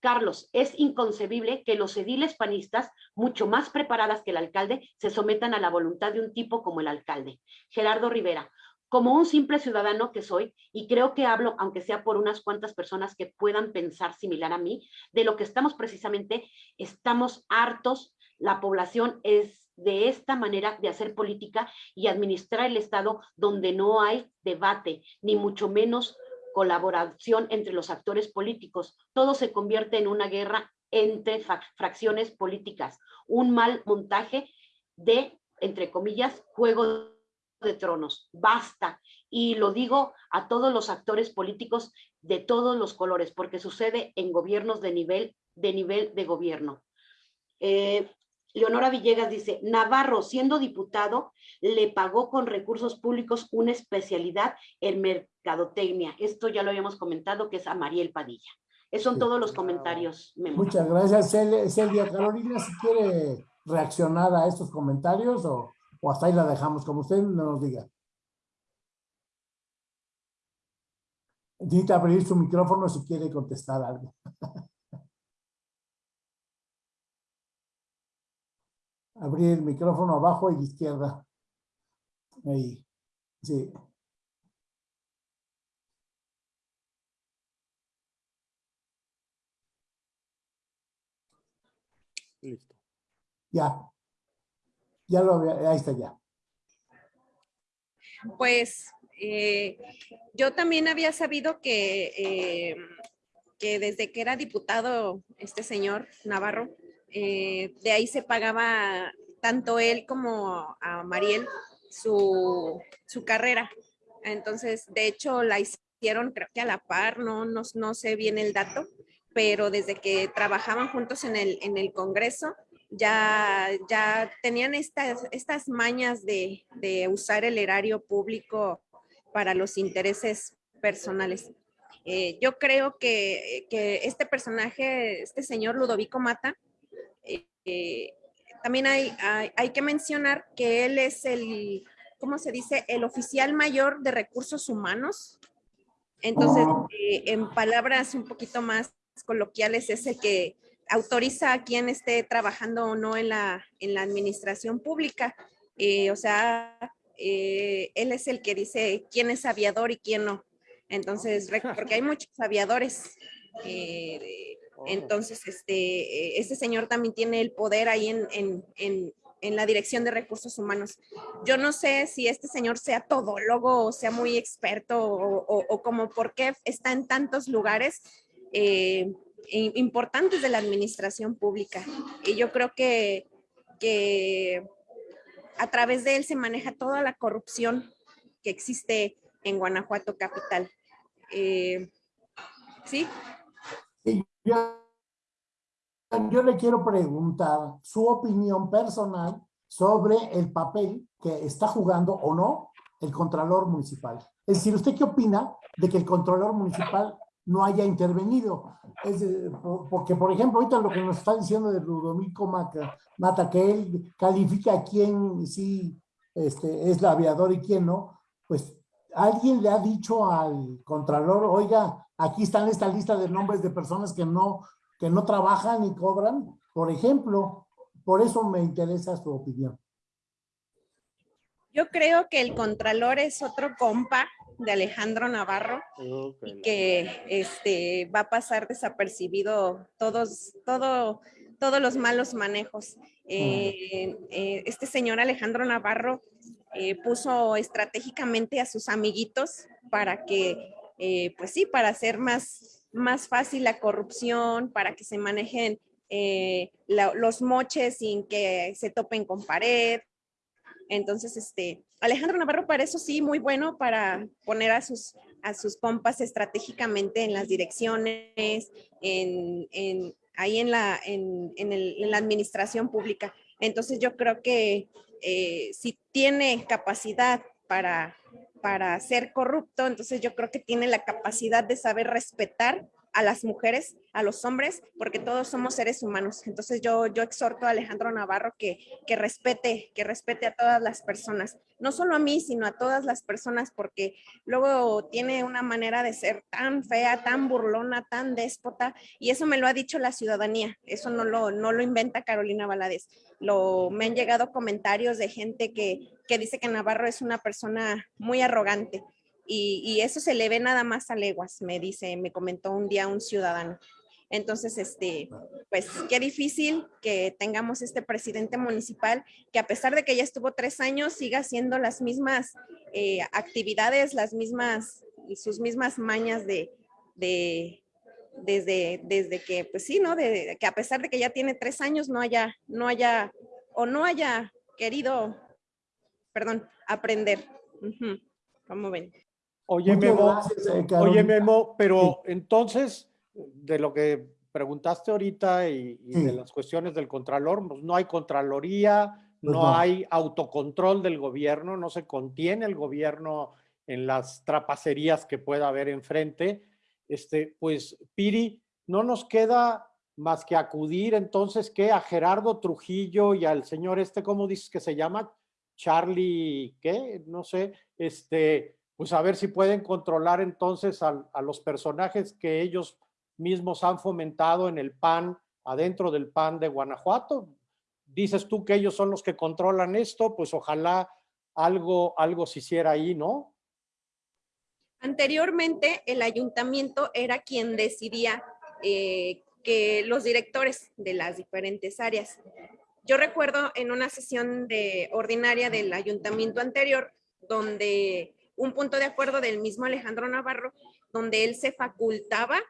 Carlos, es inconcebible que los ediles panistas, mucho más preparadas que el alcalde, se sometan a la voluntad de un tipo como el alcalde. Gerardo Rivera, como un simple ciudadano que soy, y creo que hablo, aunque sea por unas cuantas personas que puedan pensar similar a mí, de lo que estamos precisamente, estamos hartos, la población es de esta manera de hacer política y administrar el Estado donde no hay debate, ni mucho menos colaboración entre los actores políticos. Todo se convierte en una guerra entre fracciones políticas, un mal montaje de, entre comillas, juego de tronos. Basta. Y lo digo a todos los actores políticos de todos los colores, porque sucede en gobiernos de nivel de, nivel de gobierno. Eh, Leonora Villegas dice, Navarro, siendo diputado, le pagó con recursos públicos una especialidad en mercadotecnia. Esto ya lo habíamos comentado, que es a Mariel Padilla. Esos son Sí. todos los comentarios. Memo. Muchas gracias, Cel- Celia. Carolina, si quiere reaccionar a estos comentarios o, o hasta ahí la dejamos, como usted nos diga. Necesita abrir su micrófono si quiere contestar algo. *laughs* abrir el micrófono abajo y izquierda. Ahí. Sí. Listo. Ya. Ya lo ahí está ya. Pues eh, yo también había sabido que, eh, que desde que era diputado este señor Navarro, eh, de ahí se pagaba tanto él como a Mariel su, su, carrera. Entonces, de hecho, la hicieron creo que a la par, no, no, no sé bien el dato, pero desde que trabajaban juntos en el, en el Congreso, ya, ya tenían estas, estas mañas de, de usar el erario público para los intereses personales. Eh, yo creo que, que, este personaje, este señor Ludovico Mata, eh, eh, también hay, hay, hay, que mencionar que él es el, ¿cómo se dice? El oficial mayor de recursos humanos. Entonces, en palabras un poquito más coloquiales, es el que autoriza a quien esté trabajando o no en la, en la administración pública. Eh, o sea, eh, él es el que dice quién es aviador y quién no. Entonces, *laughs* porque hay muchos aviadores. Eh, oh. entonces, este, este señor también tiene el poder ahí en, en, en, en, la dirección de recursos humanos. Yo no sé si este señor sea todólogo o sea muy experto o, o, o como por qué está en tantos lugares. Eh, importantes de la administración pública. Y yo creo que, que a través de él se maneja toda la corrupción que existe en Guanajuato capital. Eh, ¿Sí? Yo, yo le quiero preguntar su opinión personal sobre el papel que está jugando o no el Contralor Municipal. Es decir, ¿usted qué opina de que el Contralor Municipal no haya intervenido. Es porque, por ejemplo, ahorita lo que nos está diciendo de Ludovico Mata, Mata que él califica quién sí este, es la aviador y quién no, pues alguien le ha dicho al Contralor, oiga, aquí están esta lista de nombres de personas que no, que no trabajan y cobran, por ejemplo, por eso me interesa su opinión. Yo creo que el Contralor es otro compa de Alejandro Navarro y que este, va a pasar desapercibido todos, todo, todos los malos manejos. Eh, eh, este señor Alejandro Navarro eh, puso estratégicamente a sus amiguitos para que, pues sí, para hacer más, más fácil la corrupción, para que se manejen los moches sin que se topen con pared, entonces, este, Alejandro Navarro para eso sí, muy bueno para poner a sus, a sus compas estratégicamente en las direcciones, en, en ahí en la, en, en, la administración pública. Entonces yo creo que eh, si tiene capacidad para, para ser corrupto, entonces yo creo que tiene la capacidad de saber respetar a las mujeres, a los hombres, porque todos somos seres humanos. Entonces yo, yo exhorto a Alejandro Navarro que, que respete, que respete a todas las personas, no solo a mí, sino a todas las personas, porque luego tiene una manera de ser tan fea, tan burlona, tan déspota, y eso me lo ha dicho la ciudadanía, eso no lo, no lo inventa Carolina Valadez. Lo, me han llegado comentarios de gente que, que dice que Navarro es una persona muy arrogante y, eso se le ve nada más a leguas, me dice, me comentó un día un ciudadano. Entonces, este, pues qué difícil que tengamos este presidente municipal que a pesar de que ya estuvo tres años, siga haciendo las mismas eh, actividades, las mismas, sus mismas mañas de, de, desde, desde que, pues sí, ¿no? De, que a pesar de que ya tiene tres años, no haya, no haya, o no haya querido, perdón, aprender. ¿Cómo ven? Oye, Memo, eh, oye, Memo, pero entonces, de lo que preguntaste ahorita y, de las cuestiones del Contralor, pues no hay Contraloría, pues no, hay autocontrol del gobierno, no se contiene el gobierno en las trapacerías que pueda haber enfrente. Este, pues, Piri, no nos queda más que acudir entonces que a Gerardo Trujillo y al señor este, ¿cómo dices que se llama? Charlie, ¿qué? No sé, este, pues a ver si pueden controlar entonces a, los personajes que ellos mismos han fomentado en el PAN, adentro del PAN de Guanajuato. dices tú que ellos son los que controlan esto, pues ojalá algo, algo se hiciera ahí, ¿no? Anteriormente, el ayuntamiento era quien decidía eh, que los directores de las diferentes áreas. Yo recuerdo en una sesión de ordinaria del ayuntamiento anterior, donde un punto de acuerdo del mismo Alejandro Navarro, donde él se facultaba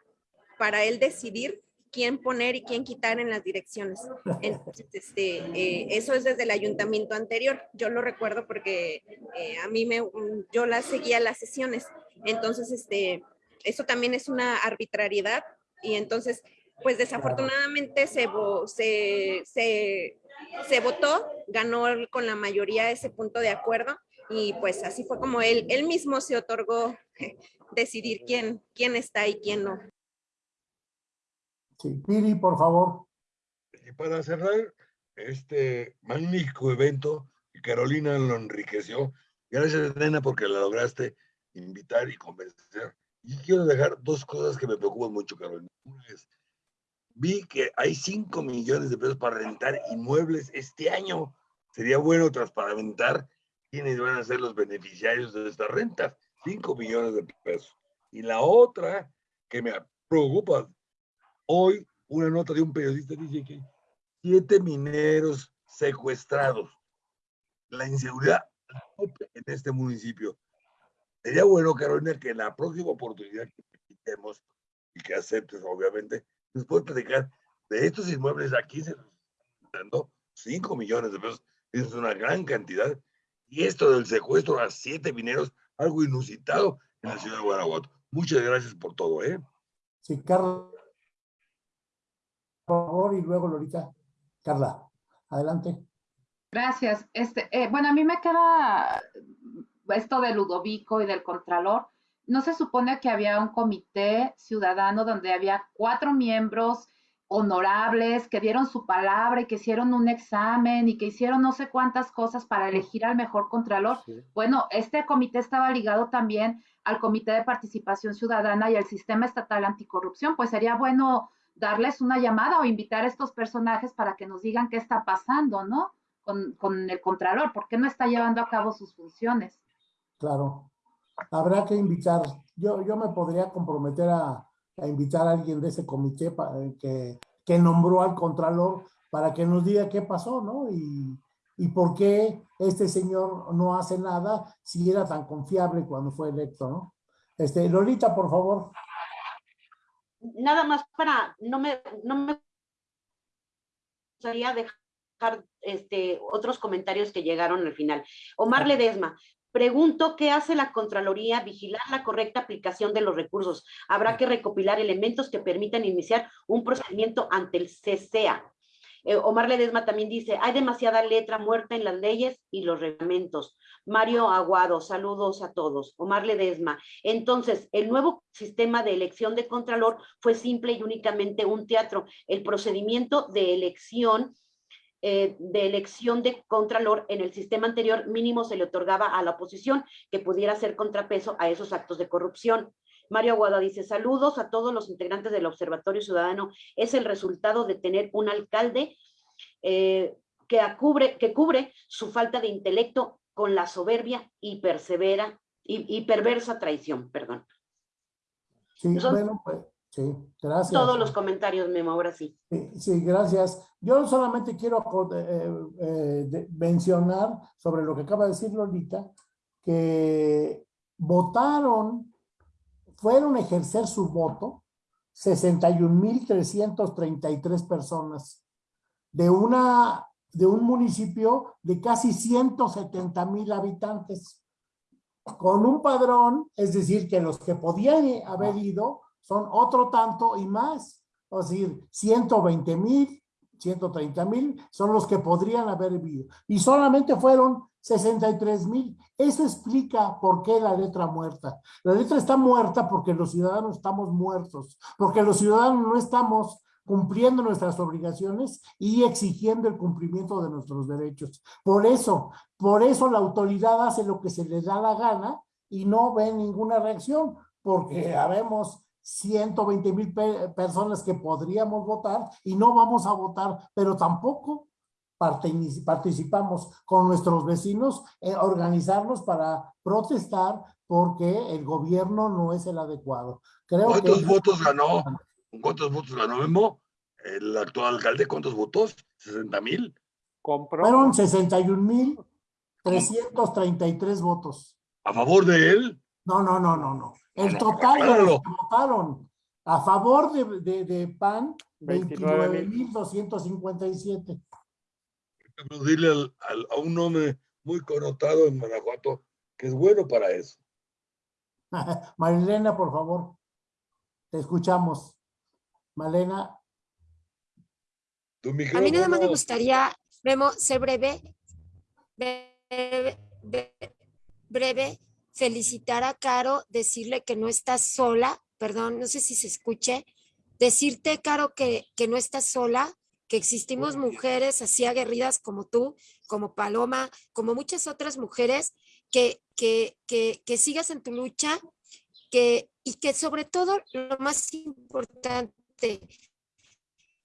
para él decidir quién poner y quién quitar en las direcciones. Este, eh, eso es desde el ayuntamiento anterior. Yo lo recuerdo porque eh, a mí me, yo la seguía las sesiones. Entonces, este, eso también es una arbitrariedad y entonces, pues desafortunadamente se, se, se, se votó, ganó con la mayoría ese punto de acuerdo y pues así fue como él, él mismo se otorgó *laughs* decidir quién, quién está y quién no. Sí, Piri, por favor. Y para cerrar este magnífico evento, Carolina lo enriqueció. Gracias, Nena, porque la lograste invitar y convencer. Y quiero dejar dos cosas que me preocupan mucho, Carolina. Una es, vi que hay 5 millones de pesos para rentar inmuebles este año. Sería bueno transparentar quiénes van a ser los beneficiarios de estas rentas. 5 millones de pesos. Y la otra que me preocupa, hoy una nota de un periodista dice que siete mineros secuestrados. La inseguridad en este municipio. Sería bueno, Carolina, que en la próxima oportunidad que tenemos y que aceptes, obviamente, nos puedes platicar de estos inmuebles aquí se dando 5 millones de pesos. Eso es una gran cantidad. Y esto del secuestro a siete mineros, algo inusitado en la ciudad de Guanajuato. Muchas gracias por todo, ¿eh? Sí, Carla. Por favor, y luego Lorita. Carla, adelante. Gracias. Este, eh, bueno, a mí me queda esto de Ludovico y del Contralor. ¿No se supone que había un comité ciudadano donde había cuatro miembros honorables que dieron su palabra y que hicieron un examen y que hicieron no sé cuántas cosas para elegir al mejor contralor? Bueno, este comité estaba ligado también al Comité de Participación Ciudadana y al Sistema Estatal Anticorrupción, pues sería bueno darles una llamada o invitar a estos personajes para que nos digan qué está pasando, ¿no? Con, con el Contralor, ¿por qué no está llevando a cabo sus funciones? Claro habrá que invitar, yo, yo me podría comprometer a, invitar a alguien de ese comité para, eh, que, que, nombró al Contralor para que nos diga qué pasó, ¿no? Y, y por qué este señor no hace nada si era tan confiable cuando fue electo, ¿no? Este, Lolita, por favor. Nada más para, no me, no me gustaría dejar este, otros comentarios que llegaron al final. Omar Ledesma, Pregunto, ¿qué hace la Contraloría? Vigilar la correcta aplicación de los recursos. Habrá que recopilar elementos que permitan iniciar un procedimiento ante el CCA. Eh, Omar Ledesma también dice, hay demasiada letra muerta en las leyes y los reglamentos. Mario Aguado, saludos a todos. Omar Ledesma. Entonces, el nuevo sistema de elección de Contralor fue simple y únicamente un teatro. El procedimiento de elección eh, de elección de contralor en el sistema anterior mínimo se le otorgaba a la oposición que pudiera ser contrapeso a esos actos de corrupción. Mario Aguado dice, saludos a todos los integrantes del Observatorio Ciudadano. Es el resultado de tener un alcalde eh, que, cubre, que cubre su falta de intelecto con la soberbia y persevera y, perversa traición, perdón. Sí, bueno, pues Sí, gracias. Todos los comentarios, Memo, ahora sí. Sí, gracias. Yo solamente quiero eh, eh, mencionar sobre lo que acaba de decir Lolita, que votaron, fueron a ejercer su voto 61.333 personas de, una, de un municipio de casi 170.000 habitantes, con un padrón, es decir, que los que podían haber ido son otro tanto y más. Es decir, 120 mil, 130 mil son los que podrían haber vivido. Y solamente fueron 63 mil. Eso explica por qué la letra muerta. La letra está muerta porque los ciudadanos estamos muertos, porque los ciudadanos no estamos cumpliendo nuestras obligaciones y exigiendo el cumplimiento de nuestros derechos. Por eso, por eso la autoridad hace lo que se le da la gana y no ve ninguna reacción, porque habemos 120 mil personas que podríamos votar y no vamos a votar, pero tampoco participamos con nuestros vecinos, en organizarnos para protestar porque el gobierno no es el adecuado. Creo ¿Cuántos votos ganó? ¿Cuántos votos ganó Memo? El actual alcalde, ¿cuántos votos? ¿60 mil? Fueron 61 mil 333 votos. ¿A favor de él? No, no, no, no, no. El total de los que votaron a favor de, de, de PAN, 29.257. Dile al, al, a un hombre muy connotado en Guanajuato que es bueno para eso. *laughs* Marilena, por favor. Te escuchamos. Malena. A mí nada más me gustaría, Memo, ser breve, breve, breve, felicitar a Caro, decirle que no estás sola, perdón, no sé si se escuche, decirte, Caro, que, que no estás sola, que existimos mujeres así aguerridas como tú, como Paloma, como muchas otras mujeres, que, que, que, que sigas en tu lucha, que, y que sobre todo lo más importante,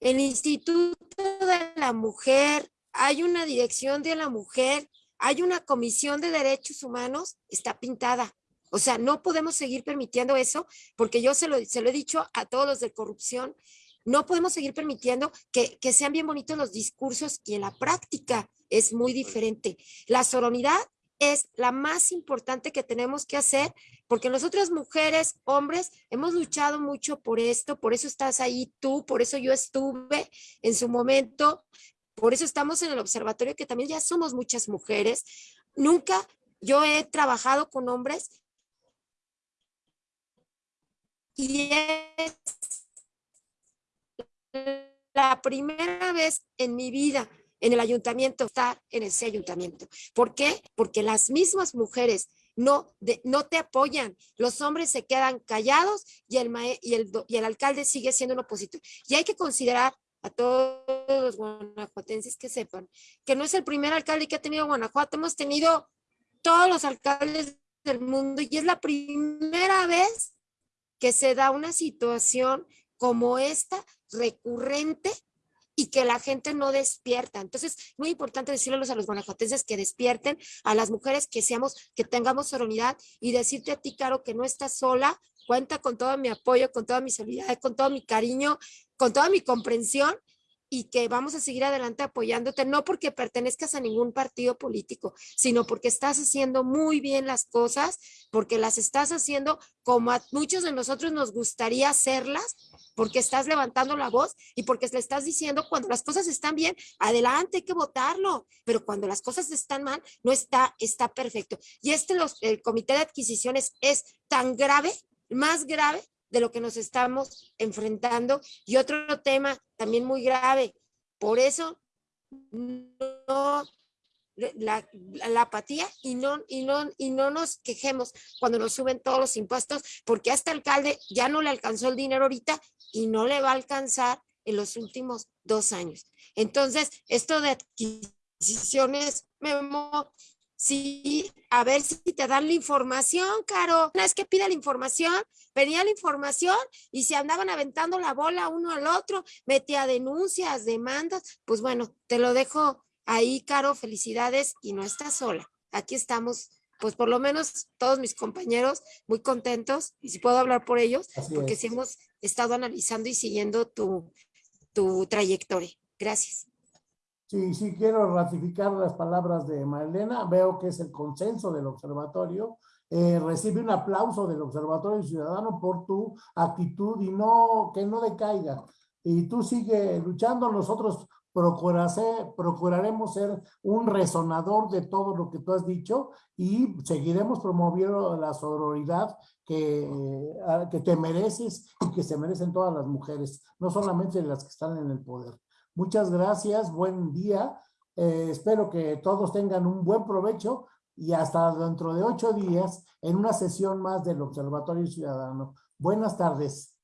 el Instituto de la Mujer, hay una dirección de la mujer, hay una comisión de derechos humanos, está pintada. O sea, no podemos seguir permitiendo eso, porque yo se lo, se lo he dicho a todos los de corrupción, no podemos seguir permitiendo que, que sean bien bonitos los discursos y en la práctica es muy diferente. La soronidad es la más importante que tenemos que hacer, porque nosotras mujeres, hombres, hemos luchado mucho por esto, por eso estás ahí tú, por eso yo estuve en su momento, por eso estamos en el observatorio, que también ya somos muchas mujeres. Nunca yo he trabajado con hombres y es la primera vez en mi vida en el ayuntamiento, estar en ese ayuntamiento. ¿Por qué? Porque las mismas mujeres no, no te apoyan. Los hombres se quedan callados y el, y, el, y el alcalde sigue siendo un opositor. Y hay que considerar a todos los guanajuatenses que sepan que no es el primer alcalde que ha tenido Guanajuato, hemos tenido todos los alcaldes del mundo y es la primera vez que se da una situación como esta recurrente y que la gente no despierta. Entonces, muy importante decirles a los guanajuatenses que despierten, a las mujeres que seamos, que tengamos serenidad y decirte a ti, Caro, que no estás sola, cuenta con todo mi apoyo, con toda mi solidaridad, con todo mi cariño, con toda mi comprensión y que vamos a seguir adelante apoyándote, no porque pertenezcas a ningún partido político, sino porque estás haciendo muy bien las cosas, porque las estás haciendo como a muchos de nosotros nos gustaría hacerlas, porque estás levantando la voz y porque le estás diciendo cuando las cosas están bien, adelante, hay que votarlo, pero cuando las cosas están mal, no está, está perfecto. Y este, los, el comité de adquisiciones es tan grave, más grave de lo que nos estamos enfrentando. Y otro tema también muy grave, por eso la, la, apatía y no, y, no, y no nos quejemos cuando nos suben todos los impuestos, porque a este alcalde ya no le alcanzó el dinero ahorita y no le va a alcanzar en los últimos dos años. Entonces, esto de adquisiciones, Memo, Sí, a ver si te dan la información, Caro. Una vez que pide la información, venía la información y se andaban aventando la bola uno al otro, metía denuncias, demandas. Pues bueno, te lo dejo ahí, Caro. Felicidades y no estás sola. Aquí estamos, pues por lo menos todos mis compañeros muy contentos y si puedo hablar por ellos, porque sí hemos estado analizando y siguiendo tu, tu trayectoria. Gracias. Sí, sí, quiero ratificar las palabras de Marilena. Veo que es el consenso del observatorio. Eh, recibe un aplauso del Observatorio Ciudadano por tu actitud y no que no decaiga. Y tú sigue luchando, nosotros procuraremos ser un resonador de todo lo que tú has dicho y seguiremos promoviendo la sororidad que, que te mereces y que se merecen todas las mujeres, no solamente las que están en el poder. Muchas gracias, buen día. Eh, espero que todos tengan un buen provecho y hasta dentro de ocho días en una sesión más del Observatorio Ciudadano. Buenas tardes.